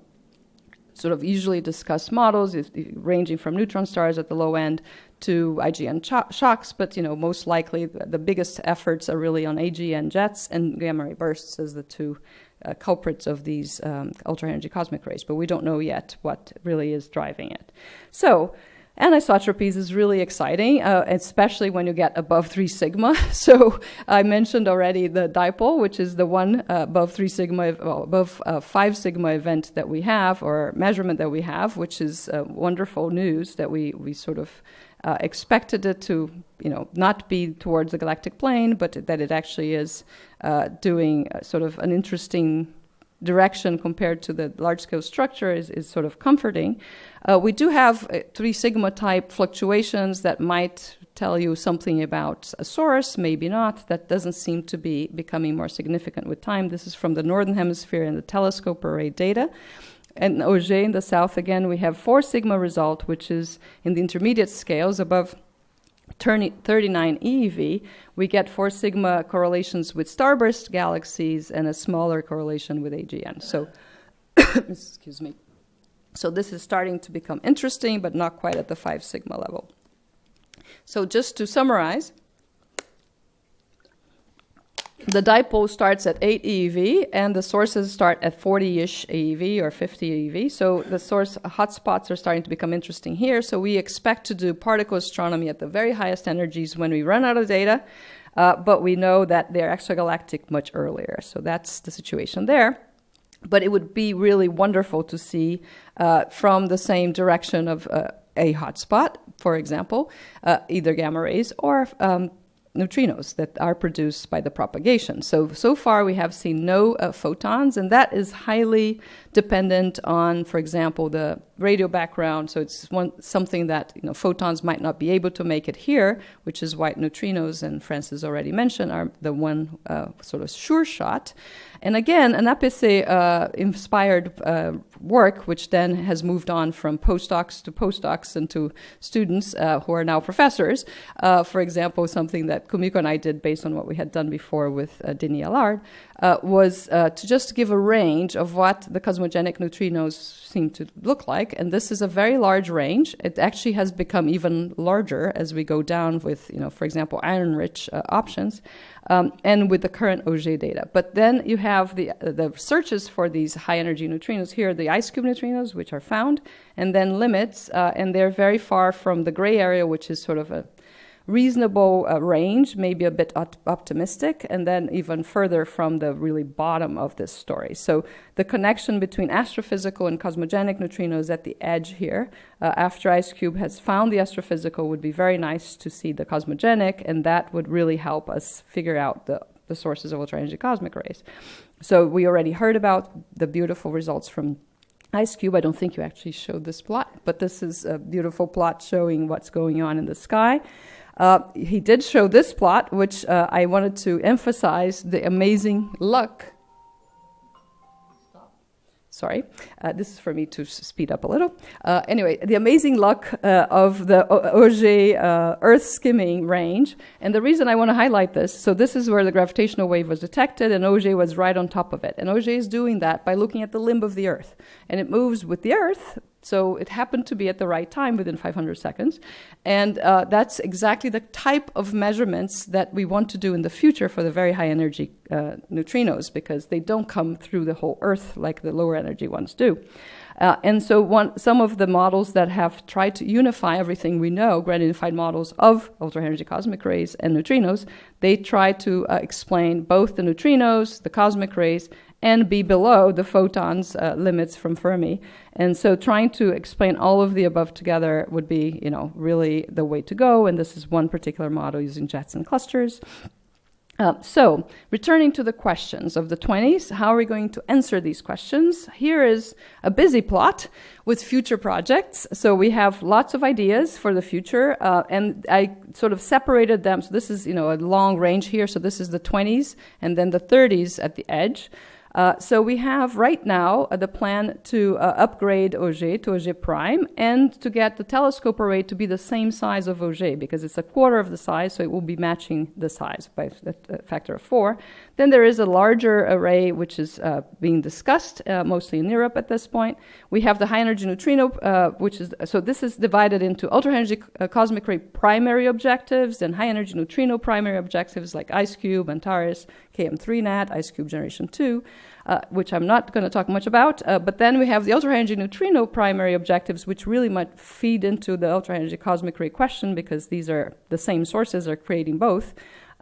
sort of usually discussed models, ranging from neutron stars at the low end to IGN shocks, but you know most likely the biggest efforts are really on AGN jets and gamma ray bursts as the two uh, culprits of these um, ultra energy cosmic rays. But we don't know yet what really is driving it. So Anisotropies is really exciting, uh, especially when you get above 3 sigma. So I mentioned already the dipole, which is the one uh, above 3 sigma, well, above uh, 5 sigma event that we have, or measurement that we have, which is uh, wonderful news that we, we sort of uh, expected it to, you know, not be towards the galactic plane, but that it actually is uh, doing sort of an interesting direction compared to the large scale structure is, is sort of comforting. Uh, we do have uh, three sigma type fluctuations that might tell you something about a source, maybe not. That doesn't seem to be becoming more significant with time. This is from the northern hemisphere and the telescope array data. And Auger in the south, again, we have four sigma result, which is in the intermediate scales above 39 EeV, we get four sigma correlations with starburst galaxies and a smaller correlation with AGN. So, excuse me. So this is starting to become interesting, but not quite at the five sigma level. So just to summarize, the dipole starts at 8 EeV, and the sources start at 40-ish EeV or 50 EeV. So the source hotspots are starting to become interesting here. So we expect to do particle astronomy at the very highest energies when we run out of data, uh, but we know that they're extragalactic much earlier. So that's the situation there. But it would be really wonderful to see uh, from the same direction of uh, a hotspot, for example, uh, either gamma rays or um, neutrinos that are produced by the propagation. So, so far we have seen no uh, photons, and that is highly dependent on, for example, the radio background. So it's one, something that you know, photons might not be able to make it here, which is why neutrinos, and Francis already mentioned, are the one uh, sort of sure shot. And again, an APC uh, inspired uh, work, which then has moved on from postdocs to postdocs and to students uh, who are now professors. Uh, for example, something that Kumiko and I did based on what we had done before with uh, Denis Allard uh, was uh, to just give a range of what the cosmogenic neutrinos seem to look like. And this is a very large range. It actually has become even larger as we go down with, you know, for example, iron-rich uh, options, um, and with the current Auger data. But then you have the the searches for these high-energy neutrinos. Here, the IceCube neutrinos, which are found, and then limits, uh, and they're very far from the gray area, which is sort of a reasonable uh, range, maybe a bit op- optimistic, and then even further from the really bottom of this story. So the connection between astrophysical and cosmogenic neutrinos at the edge here, uh, after IceCube has found the astrophysical, would be very nice to see the cosmogenic, and that would really help us figure out the, the sources of ultra energy cosmic rays. So we already heard about the beautiful results from IceCube. I don't think you actually showed this plot, but this is a beautiful plot showing what's going on in the sky. Uh, he did show this plot, which uh, I wanted to emphasize the amazing luck. Sorry, uh, this is for me to speed up a little. Uh, anyway, the amazing luck uh, of the Auger Earth skimming range. And the reason I want to highlight this so, this is where the gravitational wave was detected, and Auger was right on top of it. And Auger is doing that by looking at the limb of the Earth. And it moves with the Earth, so it happened to be at the right time within 500 seconds. And uh, that's exactly the type of measurements that we want to do in the future for the very high energy uh, neutrinos because they don't come through the whole Earth like the lower energy ones do. Uh, and so one, some of the models that have tried to unify everything we know, grand unified models of ultra energy cosmic rays and neutrinos, they try to uh, explain both the neutrinos, the cosmic rays, and be below the photons uh, limits from Fermi. And so trying to explain all of the above together would be, you know, really the way to go. And this is one particular model using jets and clusters. Uh, so, returning to the questions of the 20s, how are we going to answer these questions? Here is a busy plot with future projects. So, we have lots of ideas for the future, uh, and I sort of separated them. So, this is, you know, a long range here. So, this is the 20s and then the 30s at the edge. Uh, so we have right now uh, the plan to uh, upgrade Auger to Auger Prime and to get the telescope array to be the same size of Auger because it's a quarter of the size, so it will be matching the size by a factor of four. Then there is a larger array which is uh, being discussed uh, mostly in Europe at this point. We have the high energy neutrino, which is so this is divided into ultra energy cosmic ray primary objectives and high energy neutrino primary objectives like IceCube, Antares, KM3NeT, IceCube Generation 2, uh, which I'm not going to talk much about. Uh, but then we have the ultra energy neutrino primary objectives, which really might feed into the ultra energy cosmic ray question because these are the same sources are creating both.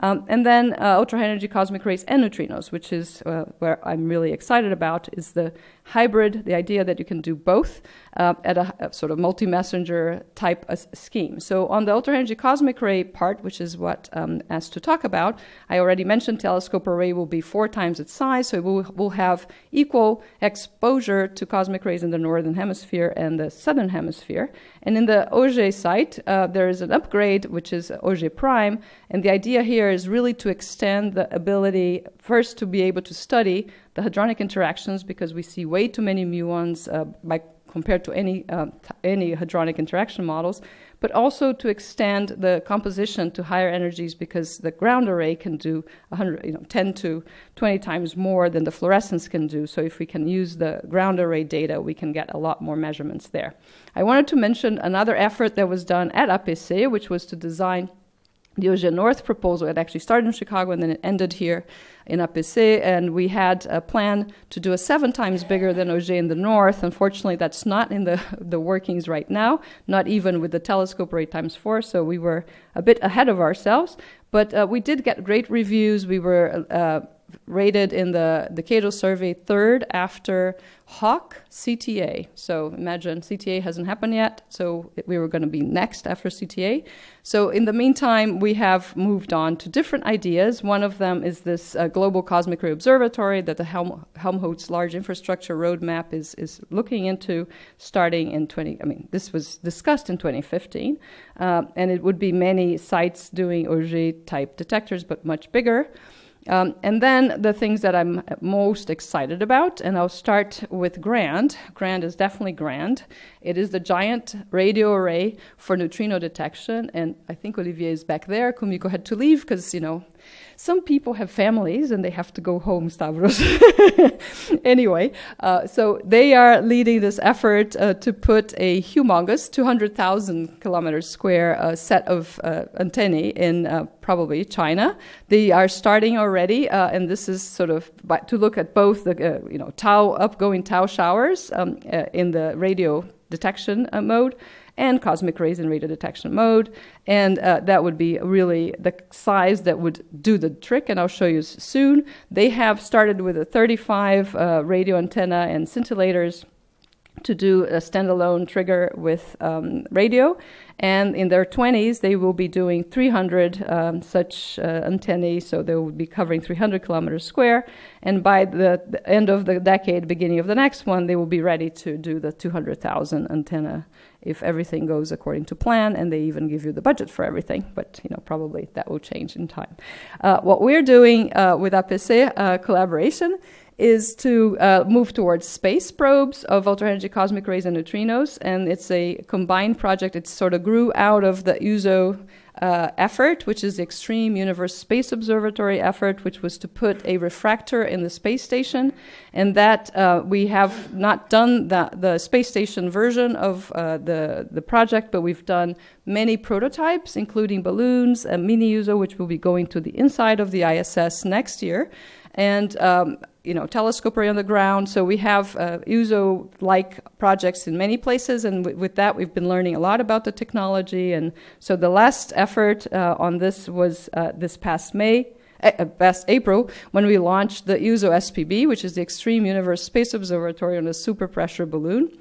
Um, and then uh, ultra high energy cosmic rays and neutrinos, which is uh, where I'm really excited about, is the hybrid, the idea that you can do both uh, at a, a, sort of multi-messenger type scheme. So on the ultra energy cosmic ray part, which is what um, asked to talk about, I already mentioned telescope array will be four times its size, so it will, will have equal exposure to cosmic rays in the northern hemisphere and the southern hemisphere. And in the Auger site, uh, there is an upgrade, which is Auger Prime, and the idea here is really to extend the ability first to be able to study the hadronic interactions because we see way too many muons uh, by compared to any uh, any hadronic interaction models, but also to extend the composition to higher energies because the ground array can do 100, you know, 10 to 20 times more than the fluorescence can do. So if we can use the ground array data, we can get a lot more measurements there. I wanted to mention another effort that was done at APC, which was to design the Auger North proposal. It actually started in Chicago and then it ended here in APC, and we had a plan to do a seven times bigger than Auger in the north. Unfortunately, that's not in the, the workings right now, not even with the Telescope Array times four, so we were a bit ahead of ourselves. But uh, we did get great reviews. We were uh, rated in the, the Cato survey third after HAWC CTA. So imagine CTA hasn't happened yet, so we were going to be next after CTA. So in the meantime, we have moved on to different ideas. One of them is this uh, global cosmic ray observatory that the Helm- Helmholtz Large Infrastructure Roadmap is, is looking into starting in 20, I mean, this was discussed in 2015, uh, and it would be many sites doing Auger type detectors, but much bigger. Um, and then the things that I'm most excited about, and I'll start with GRAND. GRAND is definitely GRAND. It is the giant radio array for neutrino detection, and I think Olivier is back there. Kumiko had to leave because, you know, some people have families and they have to go home, Stavros. anyway, uh, so they are leading this effort uh, to put a humongous 200,000 kilometers square uh, set of uh, antennae in uh, probably China. They are starting already, uh, and this is sort of to look at both the you know tau upgoing tau showers um, in the radio detection mode and cosmic rays in radio detection mode. And uh, that would be really the size that would do the trick, and I'll show you soon. They have started with a 35 uh, radio antenna and scintillators to do a standalone trigger with um, radio. And in their 20s, they will be doing 300 um, such uh, antennae, so they will be covering 300 kilometers square. And by the, the, end of the decade, beginning of the next one, they will be ready to do the 200,000 antenna if everything goes according to plan, and they even give you the budget for everything. But you know, probably that will change in time. Uh, what we're doing uh, with APC uh, collaboration is to uh, move towards space probes of ultra energy cosmic rays and neutrinos, and it's a combined project. It sort of grew out of the EUSO uh, effort, which is the Extreme Universe Space Observatory effort, which was to put a refractor in the space station. And that uh, we have not done the, the space station version of uh, the, the project, but we've done many prototypes, including balloons, a mini EUSO, which will be going to the inside of the ISS next year. And um, you know, telescope array on the ground. So we have uh, EUSO-like projects in many places, and with that, we've been learning a lot about the technology. And so the last effort uh, on this was uh, this past May. Uh, past April, when we launched the EUSO SPB, which is the Extreme Universe Space Observatory on a super pressure balloon.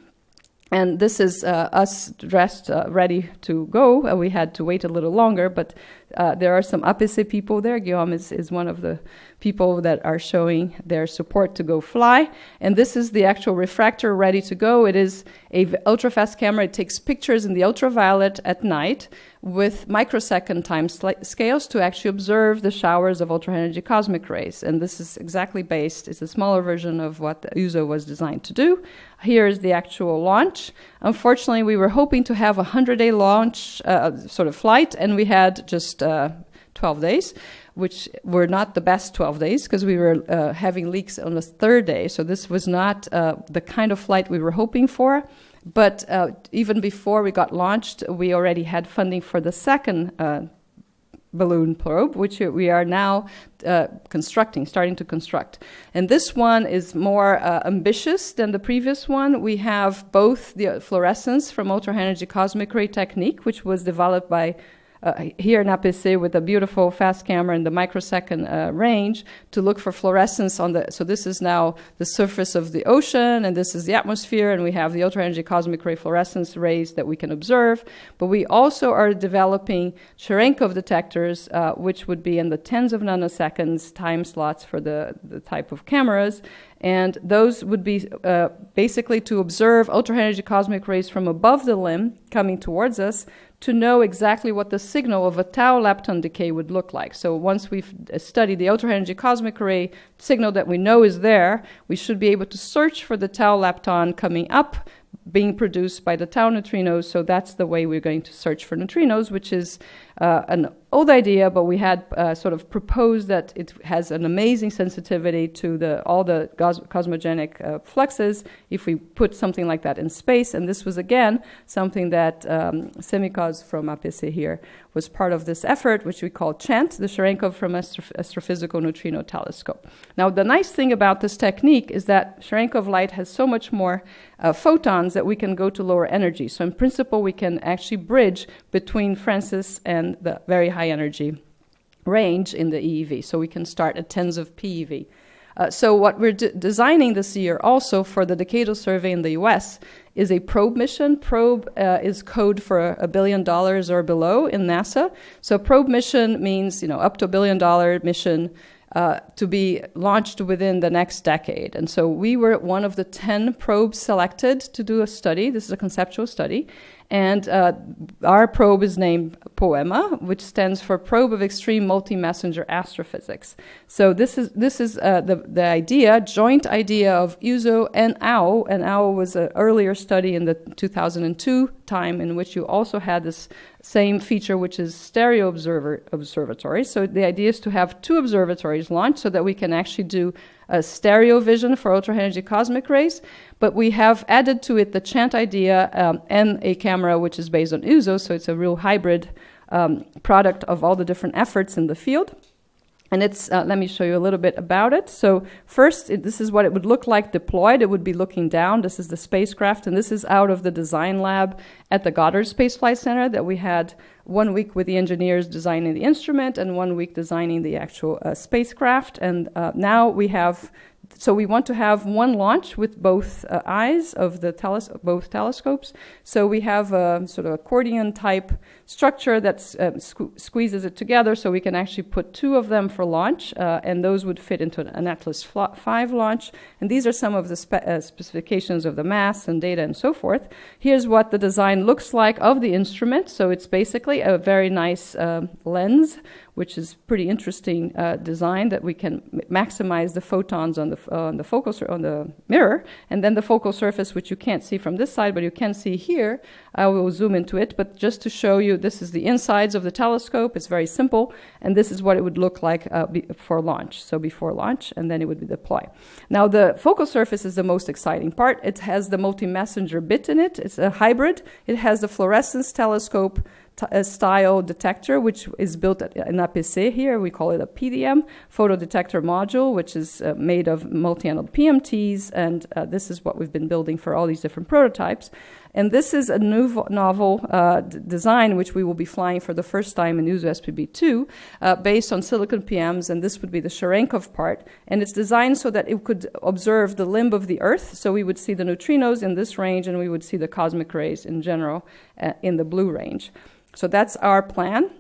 And this is uh, us dressed, uh, ready to go. Uh, we had to wait a little longer, but uh, there are some APC people there. Guillaume is, is one of the people that are showing their support to go fly. And this is the actual refractor ready to go. It is a ultra fast camera. It takes pictures in the ultraviolet at night with microsecond time scales to actually observe the showers of ultra energy cosmic rays. And this is exactly based, it's a smaller version of what the EUSO was designed to do. Here is the actual launch. Unfortunately, we were hoping to have a 100 day launch, uh, sort of flight, and we had just uh, 12 days which were not the best 12 days because we were uh, having leaks on the third day. So this was not uh, the kind of flight we were hoping for. But uh, even before we got launched, we already had funding for the second uh, balloon probe, which we are now uh, constructing, starting to construct. And this one is more uh, ambitious than the previous one. We have both the fluorescence from ultra energy cosmic ray technique, which was developed by uh, here in APC with a beautiful fast camera in the microsecond uh, range to look for fluorescence on the. So this is now the surface of the ocean, and this is the atmosphere, and we have the ultra energy cosmic ray fluorescence rays that we can observe. But we also are developing Cherenkov detectors, uh, which would be in the tens of nanoseconds time slots for the, the type of cameras. And those would be uh, basically to observe ultra energy cosmic rays from above the limb coming towards us to know exactly what the signal of a tau lepton decay would look like. So once we've studied the ultra energy cosmic ray signal that we know is there, we should be able to search for the tau lepton coming up being produced by the tau neutrinos. So that's the way we're going to search for neutrinos, which is uh, an old idea, but we had uh, sort of proposed that it has an amazing sensitivity to the, all the cos- cosmogenic uh, fluxes if we put something like that in space. And this was, again, something that um, Semikoz from APC here was part of this effort, which we call CHANT, the Cherenkov from Astro- Astrophysical Neutrino Telescope. Now, the nice thing about this technique is that Cherenkov light has so much more uh, photons that we can go to lower energy. So, in principle, we can actually bridge between Francis and the very high energy range in the EeV. So we can start at tens of PeV. Uh, so what we're de- designing this year also for the decadal survey in the US is a probe mission. Probe uh, is code for a billion dollars or below in NASA. So probe mission means you know up to a billion dollar mission uh, to be launched within the next decade. And so we were one of the 10 probes selected to do a study. This is a conceptual study. And uh, our probe is named POEMA, which stands for Probe of Extreme Multi-Messenger Astrophysics. So this is this is uh, the the idea, joint idea of EUSO and AO, and AO was an earlier study in the 2002 time in which you also had this same feature, which is stereo observer observatory. So the idea is to have two observatories launched so that we can actually do a stereo vision for ultra energy cosmic rays, but we have added to it the chant idea um, and a camera which is based on EUSO, so it's a real hybrid um, product of all the different efforts in the field. And it's, uh, let me show you a little bit about it. So, first, it, this is what it would look like deployed. It would be looking down. This is the spacecraft, and this is out of the design lab at the Goddard Space Flight Center that we had one week with the engineers designing the instrument and one week designing the actual uh, spacecraft. And uh, now we have so we want to have one launch with both uh, eyes of the teles- both telescopes. So we have a sort of accordion type structure that uh, sque- squeezes it together, so we can actually put two of them for launch, uh, and those would fit into an Atlas 5 launch. And these are some of the spe- uh, specifications of the mass and data and so forth. Here's what the design looks like of the instrument. So it's basically a very nice uh, lens which is pretty interesting uh, design that we can maximize the photons on the, uh, on the focal on the mirror, and then the focal surface, which you can't see from this side, but you can see here. I will zoom into it, but just to show you, this is the insides of the telescope. It's very simple, and this is what it would look like uh, for launch. So before launch, and then it would be deployed. Now the focal surface is the most exciting part. It has the multi-messenger bit in it. It's a hybrid. It has the fluorescence telescope style detector, which is built in APC here. We call it a PDM, photo detector module, which is uh, made of multi-anode PMTs. And uh, this is what we've been building for all these different prototypes. And this is a new novel uh, design which we will be flying for the first time in EUSO SPB2 uh, based on silicon PMs, and this would be the Cherenkov part. And it's designed so that it could observe the limb of the Earth, so we would see the neutrinos in this range and we would see the cosmic rays in general uh, in the blue range. So that's our plan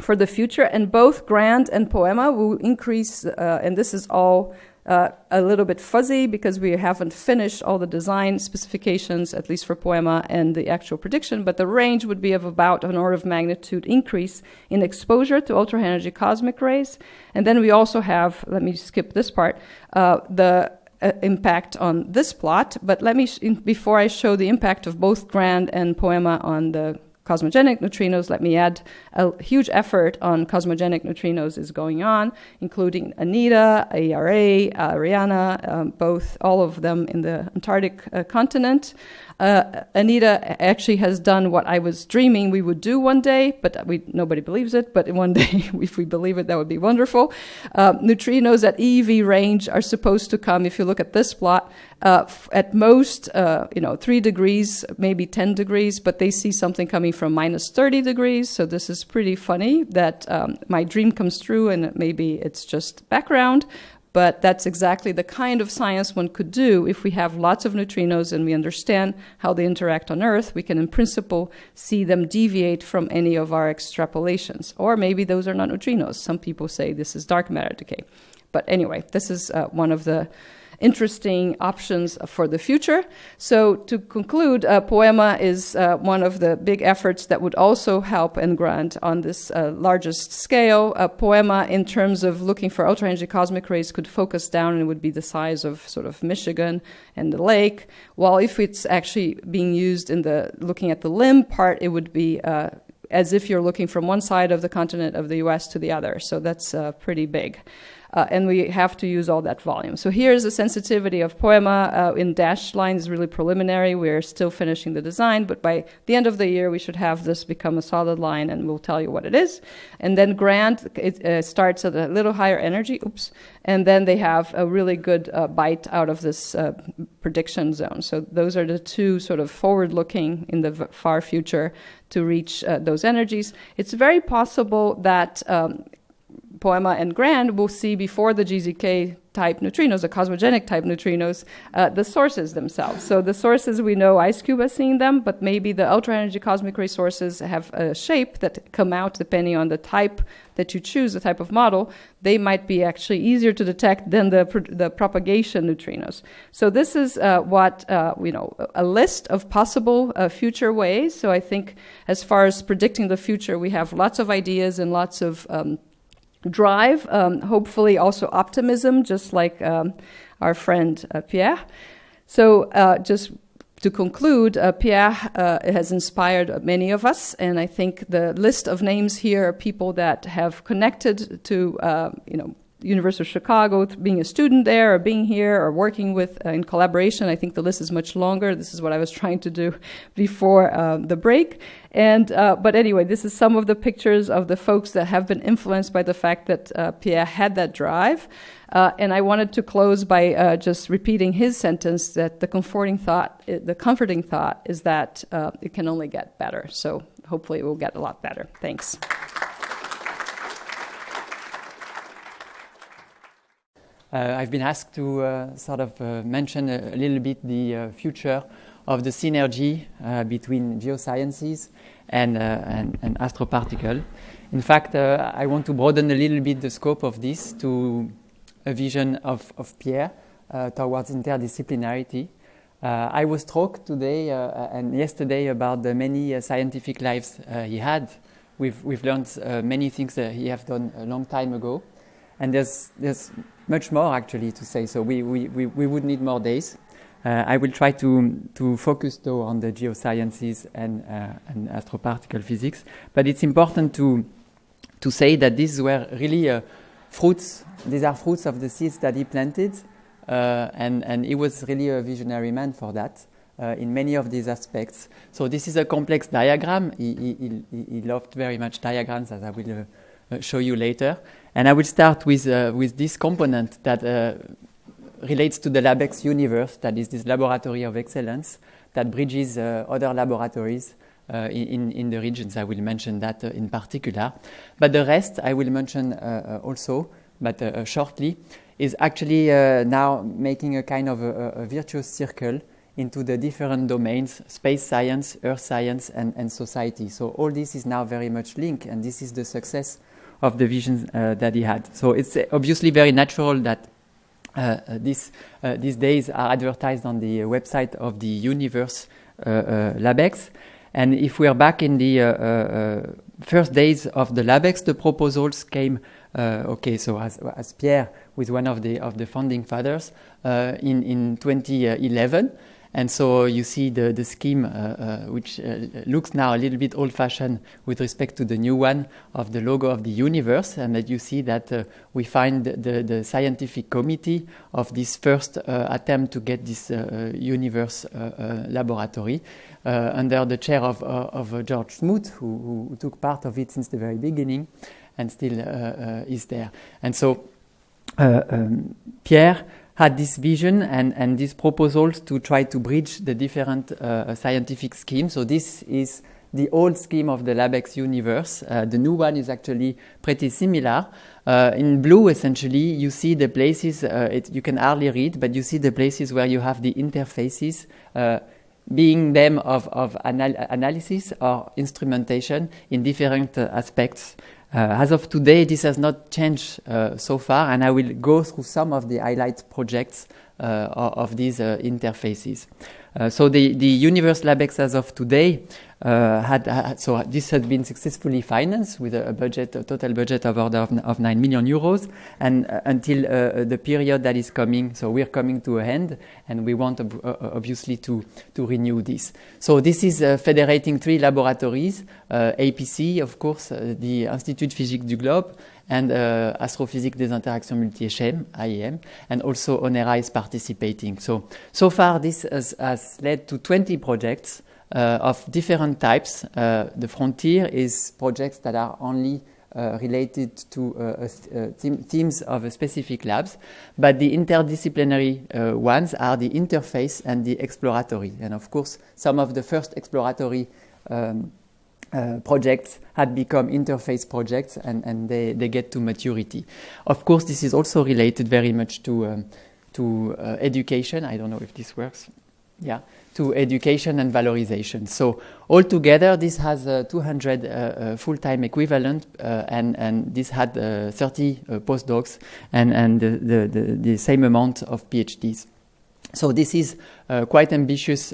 for the future, and both Grand and Poema will increase, uh, and this is all uh, a little bit fuzzy because we haven't finished all the design specifications, at least for Poema and the actual prediction, but the range would be of about an order of magnitude increase in exposure to ultra energy cosmic rays. And then we also have, let me skip this part, uh, the uh, impact on this plot, but let me, before I show the impact of both Grand and Poema on the cosmogenic neutrinos, let me add a huge effort on cosmogenic neutrinos is going on, including ANITA, ARA, ARIANNA, um, both, all of them in the Antarctic uh, continent. Uh, ANITA actually has done what I was dreaming we would do one day, but we, nobody believes it. But one day, if we believe it, that would be wonderful. Uh, neutrinos at EeV range are supposed to come, if you look at this plot, uh, at most, uh, you know, three degrees, maybe 10 degrees, but they see something coming from minus 30 degrees. So this is pretty funny that um, my dream comes true and maybe it's just background. But that's exactly the kind of science one could do if we have lots of neutrinos and we understand how they interact on Earth. We can, in principle, see them deviate from any of our extrapolations. Or maybe those are not neutrinos. Some people say this is dark matter decay. But anyway, this is uh, one of the interesting options for the future. So, to conclude, uh, Poema is uh, one of the big efforts that would also help and GRAND on this uh, largest scale. Poema, in terms of looking for ultra energy cosmic rays, could focus down and would be the size of sort of Michigan and the lake. While if it's actually being used in the looking at the limb part, it would be uh, as if you're looking from one side of the continent of the US to the other. So that's uh, pretty big. Uh, and we have to use all that volume. So here's the sensitivity of Poema uh, in dashed lines, really preliminary. We're still finishing the design, but by the end of the year, we should have this become a solid line, and we'll tell you what it is. And then Grand it uh, starts at a little higher energy, oops, and then they have a really good uh, bite out of this uh, prediction zone. So those are the two sort of forward-looking in the far future to reach uh, those energies. It's very possible that um, Poema and Grand will see before the GZK type neutrinos, the cosmogenic type neutrinos, uh, the sources themselves. So the sources we know IceCube has seen them, but maybe the ultra energy cosmic ray sources have a shape that come out depending on the type that you choose, the type of model. They might be actually easier to detect than the the propagation neutrinos. So this is uh, what uh, you know a list of possible uh, future ways. So I think as far as predicting the future, we have lots of ideas and lots of um, drive, um, hopefully also optimism, just like um, our friend uh, Pierre. So, uh, just to conclude, uh, Pierre uh, has inspired many of us, and I think the list of names here are people that have connected to, uh, you know, University of Chicago, being a student there, or being here, or working with uh, in collaboration. I think the list is much longer. This is what I was trying to do before uh, the break. And uh, but anyway, this is some of the pictures of the folks that have been influenced by the fact that uh, Pierre had that drive. Uh, and I wanted to close by uh, just repeating his sentence that the comforting thought, the comforting thought, is that it can only get better. So hopefully, it will get a lot better. Thanks.
Uh, I've been asked to uh, sort of uh, mention a, a, little bit the future of the synergy between geosciences and, and, and, astroparticle. In fact, I want to broaden a little bit the scope of this to a vision of, of Pierre towards interdisciplinarity. Uh, I was struck today uh, and yesterday about the many uh, scientific lives he had. We've, we've learned many things that he have done a long time ago. And there's, there's much more actually to say, so we, we, we, we would need more days. Uh, I will try to, to focus though on the geosciences and, uh, and astroparticle physics. But it's important to, to say that these were really uh, fruits, these are fruits of the seeds that he planted. Uh, and, and he was really a visionary man for that. Uh, in many of these aspects. So this is a complex diagram. He, he, he, loved very much diagrams, as I will uh, show you later. And I will start with, uh, with this component that uh, relates to the LabEx UnivEarthS, that is this laboratory of excellence, that bridges other laboratories uh, in, in the regions. I will mention that uh, in particular. But the rest I will mention uh, also, but shortly, is actually now making a kind of a, a, virtuous circle into the different domains space science, earth science, and, and society. So all this is now very much linked, and this is the success of the visions uh, that he had. So it's obviously very natural that uh, this, uh, these days are advertised on the website of the UnivEarthS LabEx. And if we are back in the uh, uh, first days of the LabEx, the proposals came, uh, okay, so as, as Pierre with one of the, of the founding fathers in, in 2011. And so you see the, the scheme, uh, uh, which uh, looks now a little bit old fashioned with respect to the new one of the logo of the UnivEarthS. And that you see that uh, we find the, the scientific committee of this first uh, attempt to get this uh, UnivEarthS laboratory under the chair of, of George Smoot, who, who, took part of it since the very beginning and still is there. And so um, Pierre had this vision and, and these proposals to try to bridge the different uh, scientific schemes. So this is the old scheme of the LabEx UnivEarthS. Uh, the new one is actually pretty similar. Uh, in blue, essentially, you see the places, uh, it, you can hardly read, but you see the places where you have the interfaces, uh, being them of, of anal analysis or instrumentation in different uh, aspects. Uh, as of today, this has not changed uh, so far, and I will go through some of the highlight projects uh, of these interfaces. so the, the UnivEarthS LabEx as of today uh, had, had, so this has been successfully financed with a, a budget, a total budget of order of, of 9 million euros, and uh, until uh, the period that is coming, so we're coming to a end, and we want ob obviously to, to renew this. So this is federating three laboratories, APC, of course, the Institut Physique du Globe, and uh, Astrophysique des Interactions Multi-Échelles, IEM, and also ONERA is participating. So, so far this has, has led to 20 projects uh, of different types. Uh, the frontier is projects that are only uh, related to uh, uh, themes of a specific labs, but the interdisciplinary uh, ones are the interface and the exploratory. And of course, some of the first exploratory um, projects had become interface projects and, and they, they get to maturity. Of course, this is also related very much to, um, to education. I don't know if this works. Yeah to education and valorization. So altogether, this has uh, 200 uh, uh, full-time equivalent, uh, and, and this had uh, 30 uh, postdocs and, and the, the, the, the, same amount of PhDs. So this is quite ambitious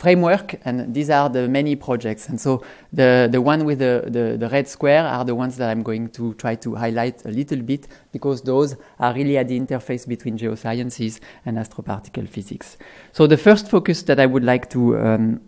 framework, and these are the many projects. And so the, the one with the, the, the, red square are the ones that I'm going to try to highlight a little bit because those are really at the interface between geosciences and astroparticle physics. So the first focus that I would like to um,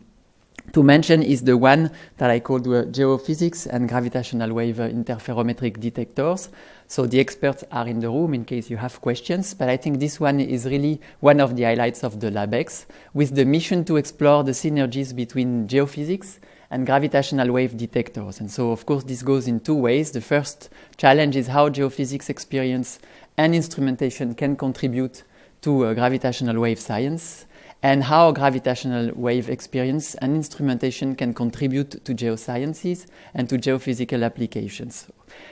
to mention is the one that I called uh, geophysics and gravitational wave interferometric detectors. So the experts are in the room in case you have questions, but I think this one is really one of the highlights of the LabEx, with the mission to explore the synergies between geophysics and gravitational wave detectors. And so, of course, this goes in two ways. The first challenge is how geophysics experience and instrumentation can contribute to uh, gravitational wave science and how gravitational wave experience and instrumentation can contribute to geosciences and to geophysical applications.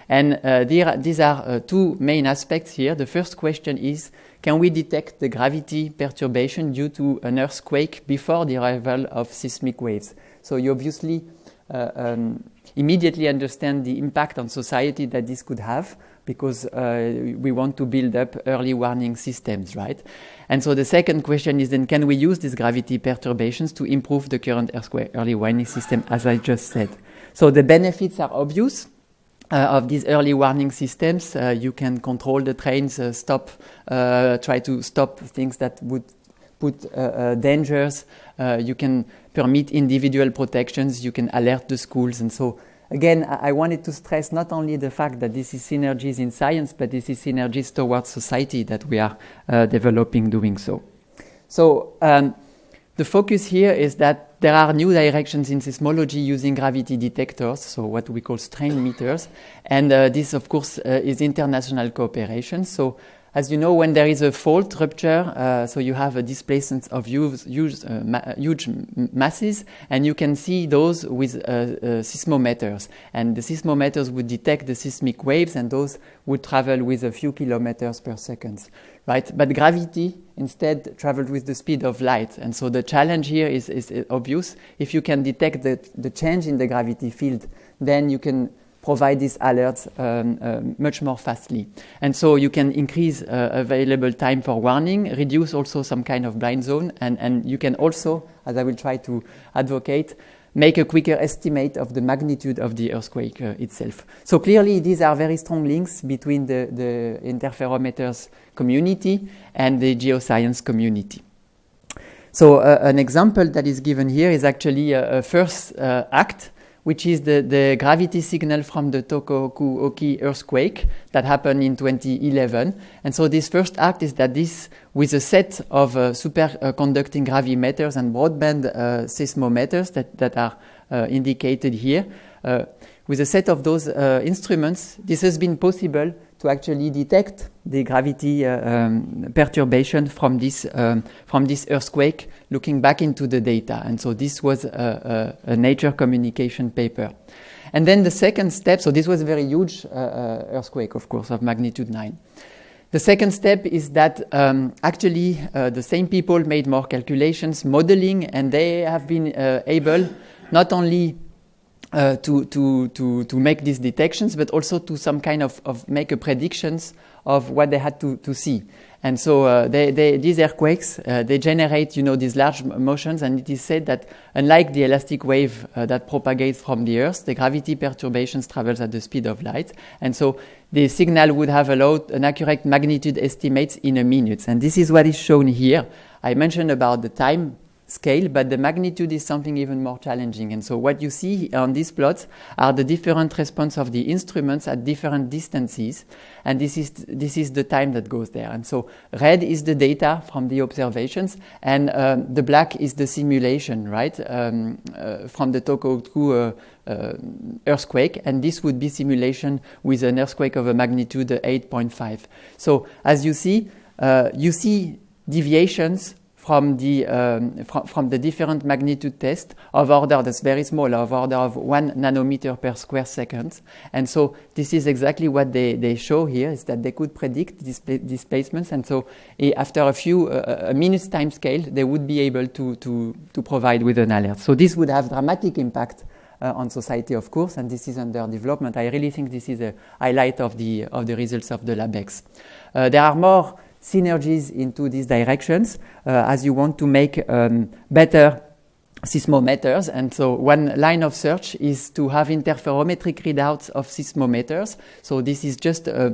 And uh, there, these are uh, two main aspects here. The first question is, can we detect the gravity perturbation due to an earthquake before the arrival of seismic waves? So you obviously uh, um, immediately understand the impact on society that this could have because uh, we want to build up early warning systems, right? And so the second question is then can we use these gravity perturbations to improve the current earthquake early warning system, as I just said? So the benefits are obvious. Uh, of these early warning systems, uh, you can control the trains, uh, stop, uh, try to stop things that would put uh, dangers. you can permit individual protections. You can alert the schools, and so again, I wanted to stress not only the fact that this is synergies in science, but this is synergies towards society that we are uh, developing doing so. So um, the focus here is that there are new directions in seismology using gravity detectors, so what we call strain meters, and uh, this, of course, uh, is international cooperation. So as you know, when there is a fault rupture, uh, so you have a displacement of huge, huge, uh, ma huge masses, and you can see those with uh, uh, seismometers. And the seismometers would detect the seismic waves, and those would travel with a few kilometers per second, right? But gravity instead traveled with the speed of light, and so the challenge here is, is obvious. If you can detect the, the change in the gravity field, then you can provide these alerts um, uh, much more fastly. And so you can increase uh, available time for warning, reduce also some kind of blind zone, and, and you can also, as I will try to advocate, make a quicker estimate of the magnitude of the earthquake uh, itself. So clearly these are very strong links between the, the interferometers community and the geoscience community. So uh, an example that is given here is actually a, a first uh, act which is the, the gravity signal from the Tohoku-Oki earthquake that happened in 2011. And so this first act is that this, with a set of uh, superconducting gravimeters and broadband uh, seismometers that, that are uh, indicated here, uh, with a set of those uh, instruments, this has been possible to actually detect the gravity uh, um, perturbation from this, um, from this earthquake looking back into the data. And so this was a, a, a Nature communication paper. And then the second step, so this was a very huge uh, uh, earthquake, of course, of magnitude 9. The second step is that um, actually uh, the same people made more calculations, modeling, and they have been uh, able not only uh, to, to, to, to make these detections, but also to some kind of, of make a predictions of what they had to, to see. And so uh, they, they, these earthquakes, uh, they generate, you know, these large motions, and it is said that unlike the elastic wave uh, that propagates from the Earth, the gravity perturbations travels at the speed of light. And so the signal would have allowed an accurate magnitude estimates in a minute. And this is what is shown here. I mentioned about the time scale, but the magnitude is something even more challenging. And so what you see on these plots are the different response of the instruments at different distances. And this is, this is the time that goes there. And so red is the data from the observations, and um, the black is the simulation, right, um, uh, from the Tohoku uh, uh, earthquake. And this would be simulation with an earthquake of a magnitude 8.5. So as you see, uh, you see deviations from the, um, fr from the different magnitude test of order that's very small, of order of one nanometer per square second. And so this is exactly what they, they show here, is that they could predict displacements. And so eh, after a few, uh, a minute's time scale, they would be able to, to, to provide with an alert. So this would have dramatic impact uh, on society, of course, and this is under development. I really think this is a highlight of the, of the results of the LabEx. Uh, there are more synergies into these directions uh, as you want to make um, better seismometers. And so one line of search is to have interferometric readouts of seismometers. So this is just uh,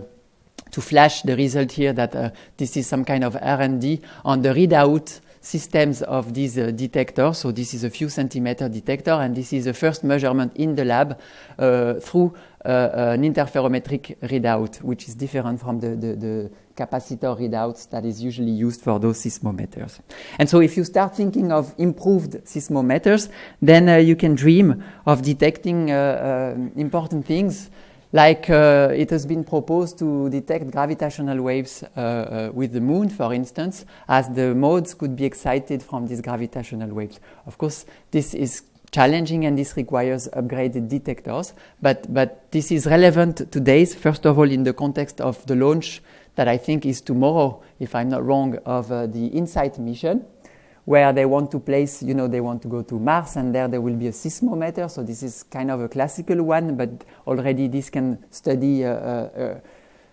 to flash the result here that uh, this is some kind of R&D on the readout systems of these uh, detectors. So this is a few centimeter detector, and this is the first measurement in the lab uh, through uh, an interferometric readout, which is different from the, the, the capacitor readouts that is usually used for those seismometers. And so if you start thinking of improved seismometers, then uh, you can dream of detecting uh, uh, important things like uh, it has been proposed to detect gravitational waves uh, uh, with the moon, for instance, as the modes could be excited from these gravitational waves. Of course, this is challenging and this requires upgraded detectors, but, but this is relevant today, first of all, in the context of the launch that I think is tomorrow, if I'm not wrong, of uh, the InSight mission where they want to place, you know, they want to go to Mars and there there will be a seismometer. So this is kind of a classical one, but already this can study uh, uh, uh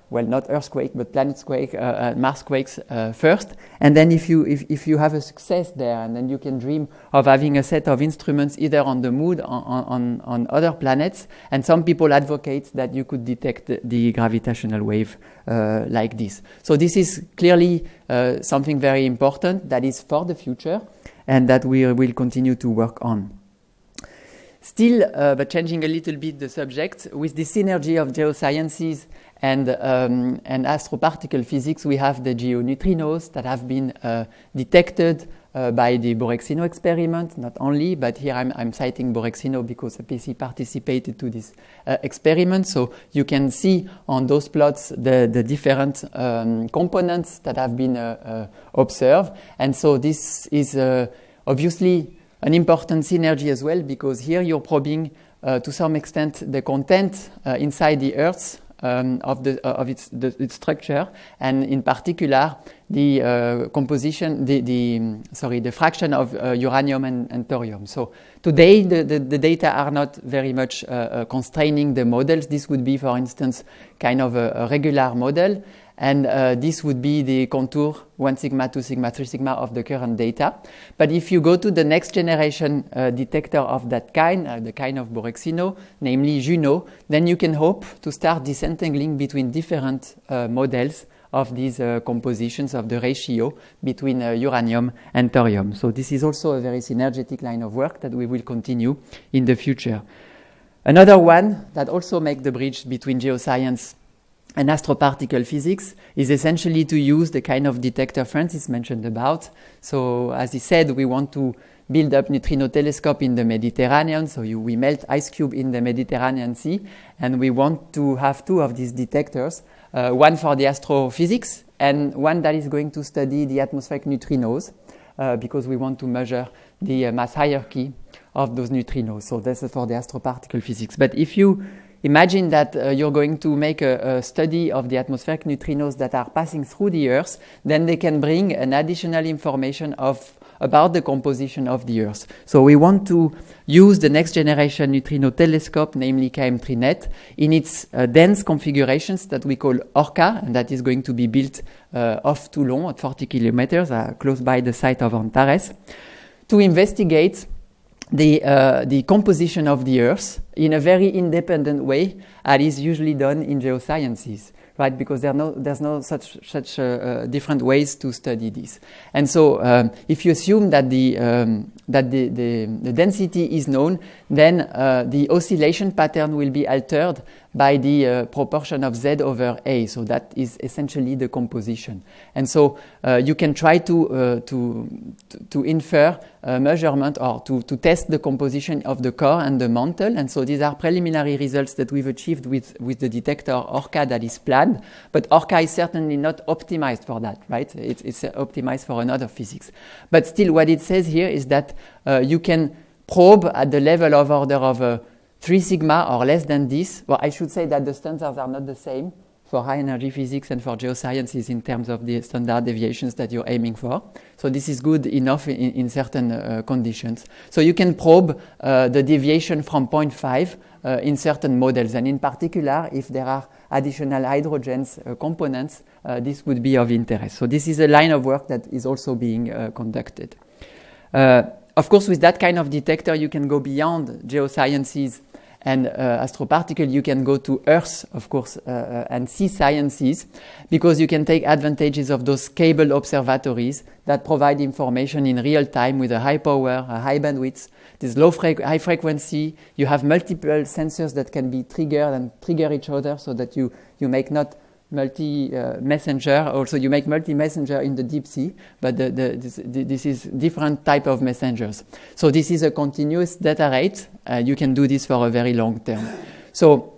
well, not earthquake, but planetquake, uh, uh, Marsquakes uh, first. And then if you, if, if you have a success there, and then you can dream of having a set of instruments either on the moon or on, on, on other planets. And some people advocate that you could detect the, the gravitational wave uh, like this. So this is clearly uh, something very important that is for the future and that we will continue to work on. Still, uh, but changing a little bit the subject, with the synergy of geosciences and, um, and astroparticle physics, we have the geoneutrinos that have been uh, detected uh, by the Borexino experiment, not only, but here I'm, I'm citing Borexino because APC participated to this uh, experiment. So you can see on those plots the, the different um, components that have been uh, uh observed. And so this is uh, obviously an important synergy as well because here you're probing uh, to some extent the content inside the Earth um, of, the, uh, of its, the, its, structure, and in particular the uh, composition, the, the, sorry, the fraction of uh, uranium and, and, thorium. So today the, the, the, data are not very much uh, uh, constraining the models. This would be, for instance, kind of a, a regular model, and uh, this would be the contour 1 sigma, 2 sigma, 3 sigma of the current data. But if you go to the next generation uh, detector of that kind, uh, the kind of Borexino, namely Juno, then you can hope to start disentangling between different uh, models of these uh, compositions of the ratio between uh, uranium and thorium. So this is also a very synergetic line of work that we will continue in the future. Another one that also makes the bridge between geoscience and astroparticle physics is essentially to use the kind of detector Francis mentioned about. So as he said, we want to build up neutrino telescope in the Mediterranean. So you, we melt IceCube in the Mediterranean Sea, and we want to have two of these detectors, uh, one for the astrophysics and one that is going to study the atmospheric neutrinos, uh, because we want to measure the uh, mass hierarchy of those neutrinos. So this is for the astroparticle physics. But if you Imagine that uh, you're going to make a, a, study of the atmospheric neutrinos that are passing through the Earth, then they can bring an additional information of about the composition of the Earth. So we want to use the next generation neutrino telescope, namely KM3NeT, in its uh, dense configurations that we call ORCA, and that is going to be built uh, off Toulon at 40 kilometers, uh, close by the site of Antares, to investigate the, uh, the composition of the Earth in a very independent way, as is usually done in geosciences, right? Because there no, there's no such, such uh, uh, different ways to study this. And so, um, if you assume that the, um, that the, the, the, density is known, then uh, the oscillation pattern will be altered by the uh, proportion of z over a. So that is essentially the composition. And so uh, you can try to, uh, to, to infer a measurement or to, to test the composition of the core and the mantle. And so these are preliminary results that we've achieved with, with the detector ORCA that is planned. But ORCA is certainly not optimized for that, right? It's, it's optimized for another physics. But still, what it says here is that uh, you can probe at the level of order of uh, 3 sigma or less than this. Well, I should say that the standards are not the same for high energy physics and for geosciences in terms of the standard deviations that you're aiming for. So this is good enough in, in certain uh, conditions. So you can probe uh, the deviation from 0.5 uh, in certain models. And in particular, if there are additional hydrogens uh, components, uh, this would be of interest. So this is a line of work that is also being uh, conducted. Of course, with that kind of detector, you can go beyond geosciences and uh, astroparticle, you can go to Earth, of course, uh, uh, and see sciences because you can take advantages of those cable observatories that provide information in real time with a high power, a high bandwidth. This low fre high frequency, you have multiple sensors that can be triggered and trigger each other so that you, you make not multi-messenger. Uh, also, you make multi-messenger in the deep sea, but the, the, this, this, is different type of messengers. So this is a continuous data rate. Uh, you can do this for a very long term. So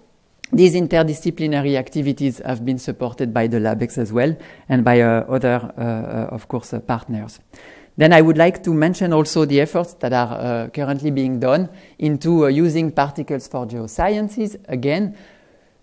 these interdisciplinary activities have been supported by the LabEx as well and by uh, other, uh, uh, of course, uh, partners. Then I would like to mention also the efforts that are currently being done into using particles for geosciences. Again,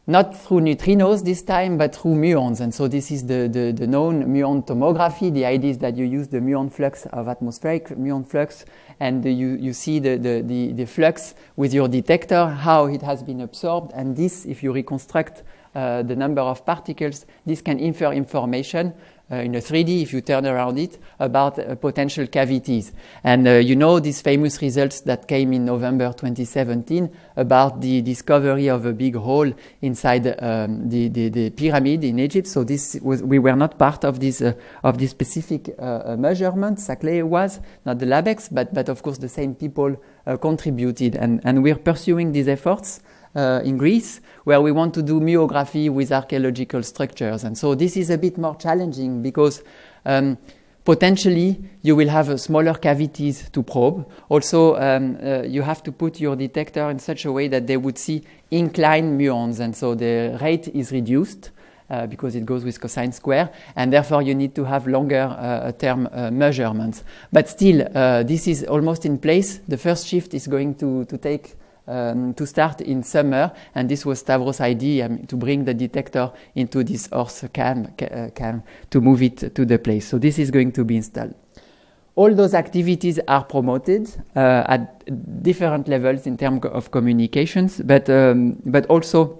not through neutrinos this time, but through muons. And so this is the, the, the, known muon tomography. The idea is that you use the muon flux of atmospheric muon flux, and you, you see the, the, the, the flux with your detector, how it has been absorbed. And this, if you reconstruct uh, the number of particles, this can infer information uh, in a 3D, if you turn around it, about uh, potential cavities. And uh, you know these famous results that came in November 2017 about the discovery of a big hole inside um, the, the, the, pyramid in Egypt. So this was, we were not part of this, uh, of this specific uh, measurement. Saclay was, not the LabEx, but, but of course the same people contributed. And, and we're pursuing these efforts uh, in Greece, where we want to do muography with archaeological structures. And so this is a bit more challenging because um, potentially you will have smaller cavities to probe. Also, um, uh, you have to put your detector in such a way that they would see inclined muons, and so the rate is reduced. Uh, because it goes with cosine square, and therefore you need to have longer uh, term uh, measurements. But still, uh, this is almost in place. The first shift is going to, to take um, to start in summer, and this was Stavros' idea um, to bring the detector into this horse cam, ca- cam to move it to the place. So this is going to be installed. All those activities are promoted uh, at different levels in terms of communications, but um, but also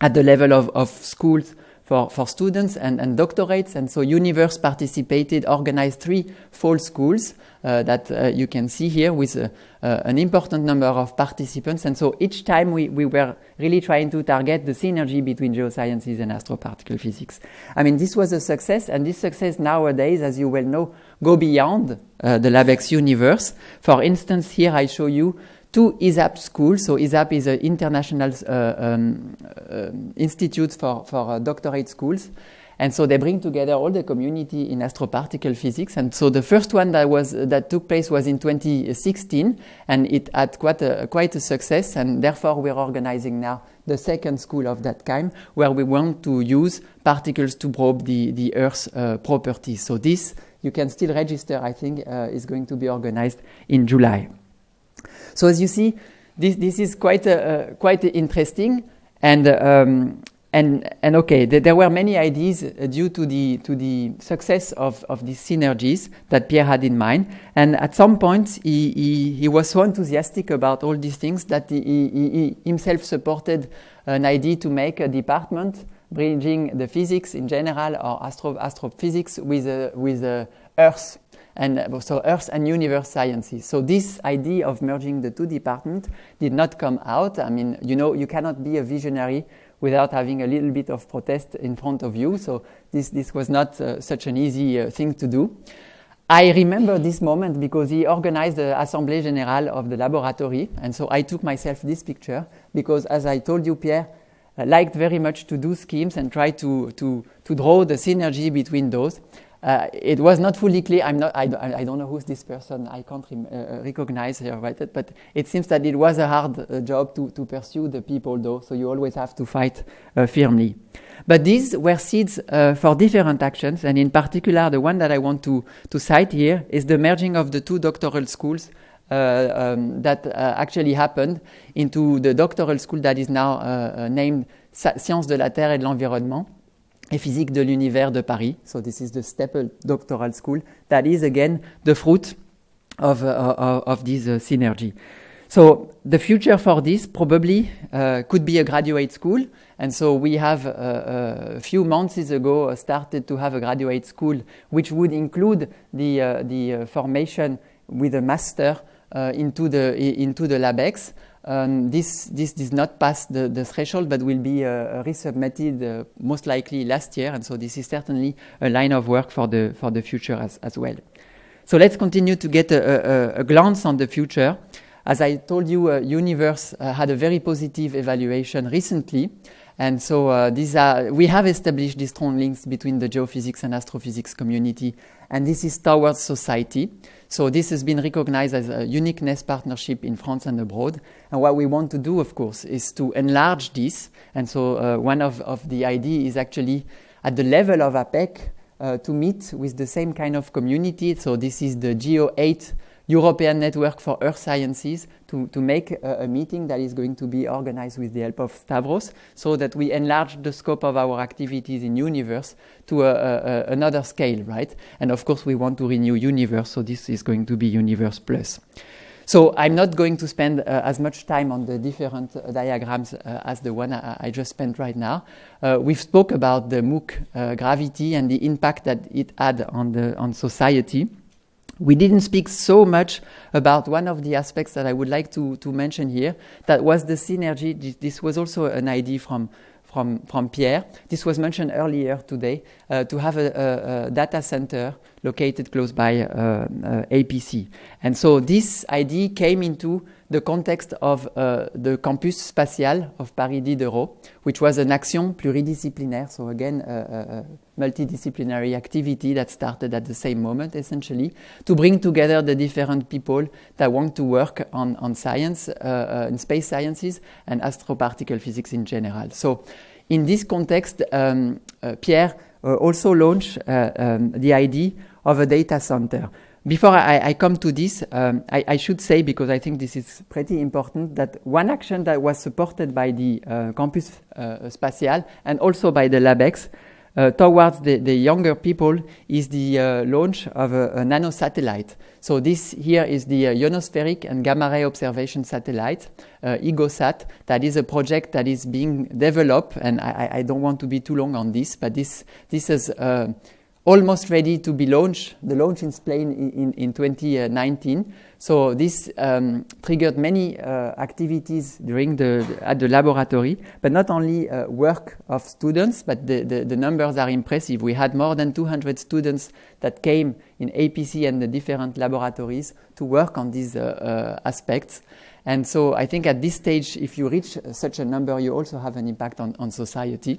at the level of, of schools for, for students and, and doctorates. And so UnivEarthS participated, organized three fall schools uh, that uh, you can see here with uh, uh, an important number of participants. And so each time we, we were really trying to target the synergy between geosciences and astroparticle physics. I mean, this was a success, and this success nowadays, as you well know, go beyond uh, the LabEx UnivEarthS. For instance, here I show you two ISAPP schools. So ISAPP is an international uh, um, uh, institute for, for uh, doctorate schools. And so they bring together all the community in astroparticle physics. And so the first one that was that took place was in 2016, and it had quite a quite a success. And therefore, we're organizing now the second school of that kind, where we want to use particles to probe the the Earth's uh, properties. So this you can still register. I think uh, is going to be organized in July. So as you see, this, this is quite, uh, quite interesting. And, um, and, and okay, th there were many ideas uh, due to the, to the success of, of these synergies that Pierre had in mind. And at some point, he, he, he was so enthusiastic about all these things that he, he, he himself supported an idea to make a department bridging the physics in general or astro astrophysics with, uh, with uh, Earth and uh, so Earth and Universe sciences. So this idea of merging the two departments did not come out. I mean, you know, you cannot be a visionary without having a little bit of protest in front of you. So this, this was not uh, such an easy uh, thing to do. I remember this moment because he organized the Assemblée Générale of the laboratory. And so I took myself this picture because, as I told you, Pierre uh, liked very much to do schemes and try to, to, to draw the synergy between those. Uh, it was not fully clear. I'm not, I, I, don't know who's this person. I can't rem, uh, recognize her, right? But it seems that it was a hard uh, job to, to pursue the people, though. So you always have to fight uh, firmly. But these were seeds uh, for different actions, and in particular, the one that I want to, to cite here is the merging of the two doctoral schools. Uh, um, that actually happened into the doctoral school that is now named Sciences de la Terre et de l'Environnement et physique de l'univers de Paris. So this is the STEP'UP Doctoral School. That is again the fruit of, uh, uh of this uh, synergy. So the future for this probably uh, could be a graduate school. And so we have uh, uh a few months ago started to have a graduate school which would include the, the formation with a master into, the, into the LabEx. Um, this, this not pass the, the threshold, but will be uh, resubmitted uh, most likely last year. And so this is certainly a line of work for the, for the future as, as well. So let's continue to get a, a, a glance on the future. As I told you, uh, UnivEarthS uh, had a very positive evaluation recently. And so uh, these are, we have established these strong links between the geophysics and astrophysics community, and this is towards society. So this has been recognized as a uniqueness partnership in France and abroad. And what we want to do, of course, is to enlarge this. And so uh, one of, of the idea is actually at the level of APPEC uh, to meet with the same kind of community. So this is the GEO 8 European Network for Earth Sciences to, to make a, a, meeting that is going to be organized with the help of Stavros so that we enlarge the scope of our activities in UnivEarthS to a, a, another scale, right? And of course, we want to renew UnivEarthS, so this is going to be UnivEarthS Plus. So I'm not going to spend uh, as much time on the different uh, diagrams uh, as the one I, I, just spent right now. Uh, we've spoke about the MOOC uh, gravity and the impact that it had on the on society. We didn't speak so much about one of the aspects that I would like to, to mention here. That was the synergy. This was also an idea from, from, from Pierre. This was mentioned earlier today uh, to have a, a, a, data center located close by uh, uh, APC. And so this idea came into the context of uh, the campus spatial of Paris Diderot, which was an action pluridisciplinaire, so again, a, a, multidisciplinary activity that started at the same moment, essentially, to bring together the different people that want to work on, on science, uh, uh, in space sciences, and astroparticle physics in general. So, in this context, um, uh, Pierre uh, also launched uh, um, the idea of a data center. Before I, I come to this, um, I, I, should say, because I think this is pretty important, that one action that was supported by the uh, Campus uh, Spatial and also by the LabEx uh, towards the, the, younger people is the uh, launch of a, a nano satellite. So this here is the uh, ionospheric and gamma ray observation satellite, uh, IGOSat. That is a project that is being developed, and I, I, don't want to be too long on this, but this this is almost ready to be launched. The launch is planned in, in, in 2019. So this um, triggered many uh, activities during the, at the laboratory, but not only uh, work of students, but the, the, the, numbers are impressive. We had more than 200 students that came in APC and the different laboratories to work on these uh, uh, aspects. And so I think at this stage, if you reach such a number, you also have an impact on, on society.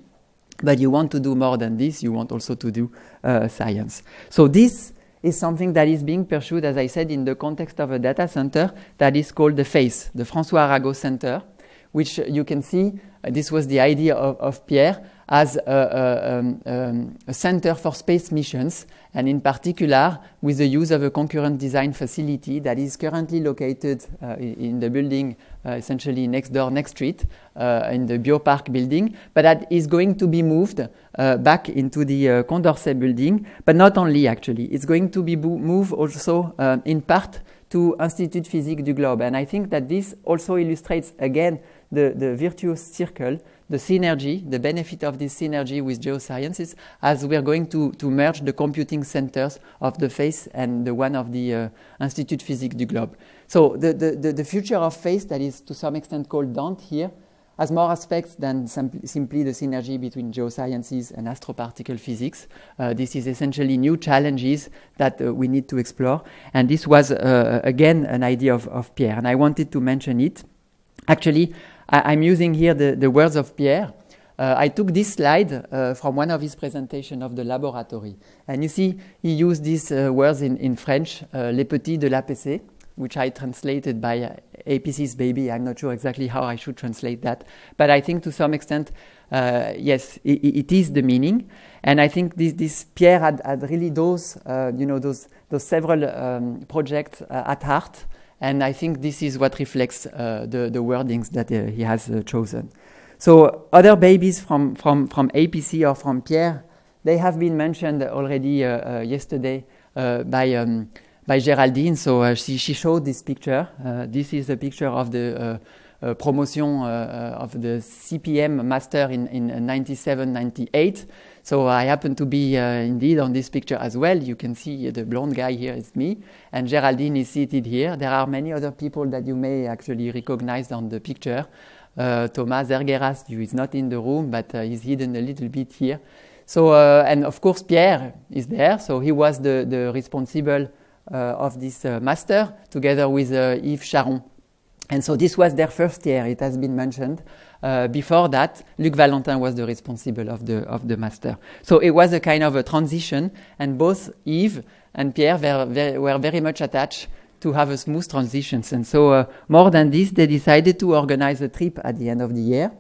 But you want to do more than this, you want also to do uh, science. So this is something that is being pursued, as I said, in the context of a data center that is called the FACE, the François Arago Center, which you can see, uh, this was the idea of, of Pierre, as a, a, um, um, a, center for space missions, and in particular with the use of a concurrent design facility that is currently located uh, in the building uh, essentially next door, next street, uh, in the Biopark building, but that is going to be moved uh, back into the uh, Condorcet building, but not only actually, it's going to be moved also uh, in part to Institut Physique du Globe. And I think that this also illustrates again the, the virtuous circle the synergy, the benefit of this synergy with geosciences as we are going to, to merge the computing centers of the FACE and the one of the uh, Institut Physique du Globe. So the, the, the, future of FACE that is to some extent called DANT here has more aspects than simply the synergy between geosciences and astroparticle physics. Uh, this is essentially new challenges that uh, we need to explore. And this was, uh, again, an idea of, of Pierre. And I wanted to mention it. Actually, I, am using here the, the words of Pierre. Uh, I took this slide uh, from one of his presentations of the laboratory. And you see, he used these uh, words in, in French, les petits de l'APC, which I translated by uh, APC's baby. I'm not sure exactly how I should translate that. But I think to some extent, uh, yes, it, it is the meaning. And I think this, this Pierre had, had really those, you know, those, those several um, projects at heart. And I think this is what reflects uh, the, the wordings that uh, he has uh, chosen. So other babies from, from, from APC or from Pierre, they have been mentioned already uh, uh, yesterday uh, by, um, by Geraldine. So she, she showed this picture. this is a picture of the promotion of the CPM master in, in 97, 98. So I happen to be uh, indeed on this picture as well. You can see the blonde guy here is me, and Geraldine is seated here. There are many other people that you may actually recognize on the picture. Uh, Thomas Ergeras, who is not in the room, but uh, he's hidden a little bit here. So, uh, and of course, Pierre is there. So he was the, the responsible uh, of this uh, master together with Yves Charon. And so this was their first year, it has been mentioned. Uh, before that, Luc Valentin was the responsible of the, of the master. So it was a kind of a transition, and both Yves and Pierre were very, were very much attached to have a smooth transition. And so, uh, more than this, they decided to organize a trip at the end of the year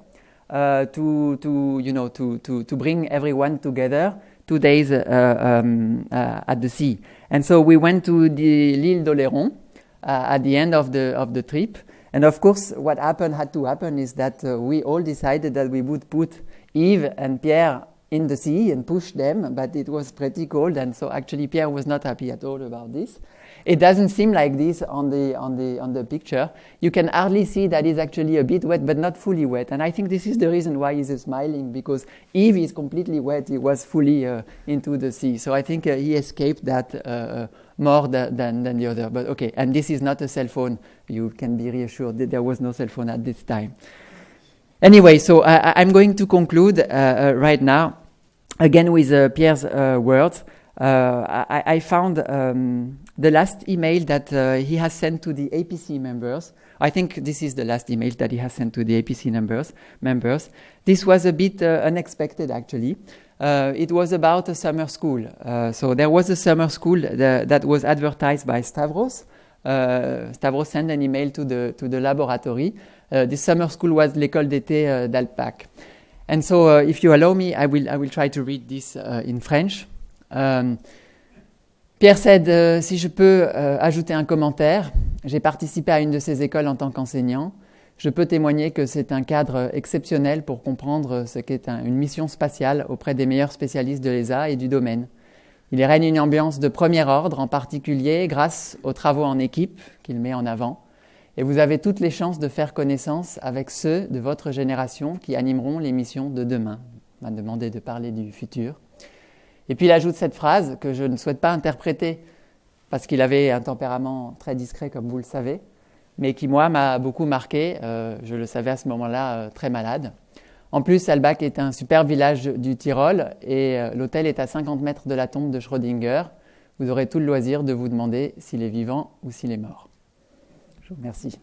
uh, to, to, you know, to, to, to bring everyone together two days uh, um, uh, at the sea. And so we went to the l'île d'Oléron uh, at the end of the, of the trip. And of course, what happened had to happen is that we all decided that we would put Yves and Pierre in the sea and push them, but it was pretty cold, and so actually Pierre was not happy at all about this. It doesn't seem like this on the on the on the picture. You can hardly see that it's actually a bit wet, but not fully wet. And I think this is the reason why he's smiling because Yves is completely wet. He was fully uh, into the sea, so I think uh, he escaped that uh, uh more than, than than the other. But okay, and this is not a cell phone. You can be reassured that there was no cell phone at this time. Anyway, so I, am going to conclude uh, uh, right now, again with Pierre's words. I, I, found um, the last email that uh, he has sent to the APC members I think this is the last email that he has sent to the APC members. members. This was a bit uh, unexpected, actually. Uh, it was about a summer school. Uh, so there was a summer school that, that was advertised by Stavros. Uh, Stavros sent an email to the, to the laboratory. Uh, this summer school was l'école d'été d'Alpbach. And so, if you allow me, I will, I will try to read this in French. Um, Pierre Cède, euh, si je peux euh, ajouter un commentaire, j'ai participé à une de ces écoles en tant qu'enseignant. Je peux témoigner que c'est un cadre exceptionnel pour comprendre ce qu'est une mission spatiale auprès des meilleurs spécialistes de l'ESA et du domaine. Il y règne une ambiance de premier ordre, en particulier grâce aux travaux en équipe qu'il met en avant. Et vous avez toutes les chances de faire connaissance avec ceux de votre génération qui animeront les missions de demain. On m'a demandé de parler du futur. Et puis il ajoute cette phrase que je ne souhaite pas interpréter parce qu'il avait un tempérament très discret, comme vous le savez, mais qui, moi, m'a beaucoup marqué. Euh, je le savais à ce moment-là, euh, très malade. En plus, Albach est un super village du Tyrol et euh, l'hôtel est à 50 mètres de la tombe de Schrödinger. Vous aurez tout le loisir de vous demander s'il est vivant ou s'il est mort. Je vous remercie.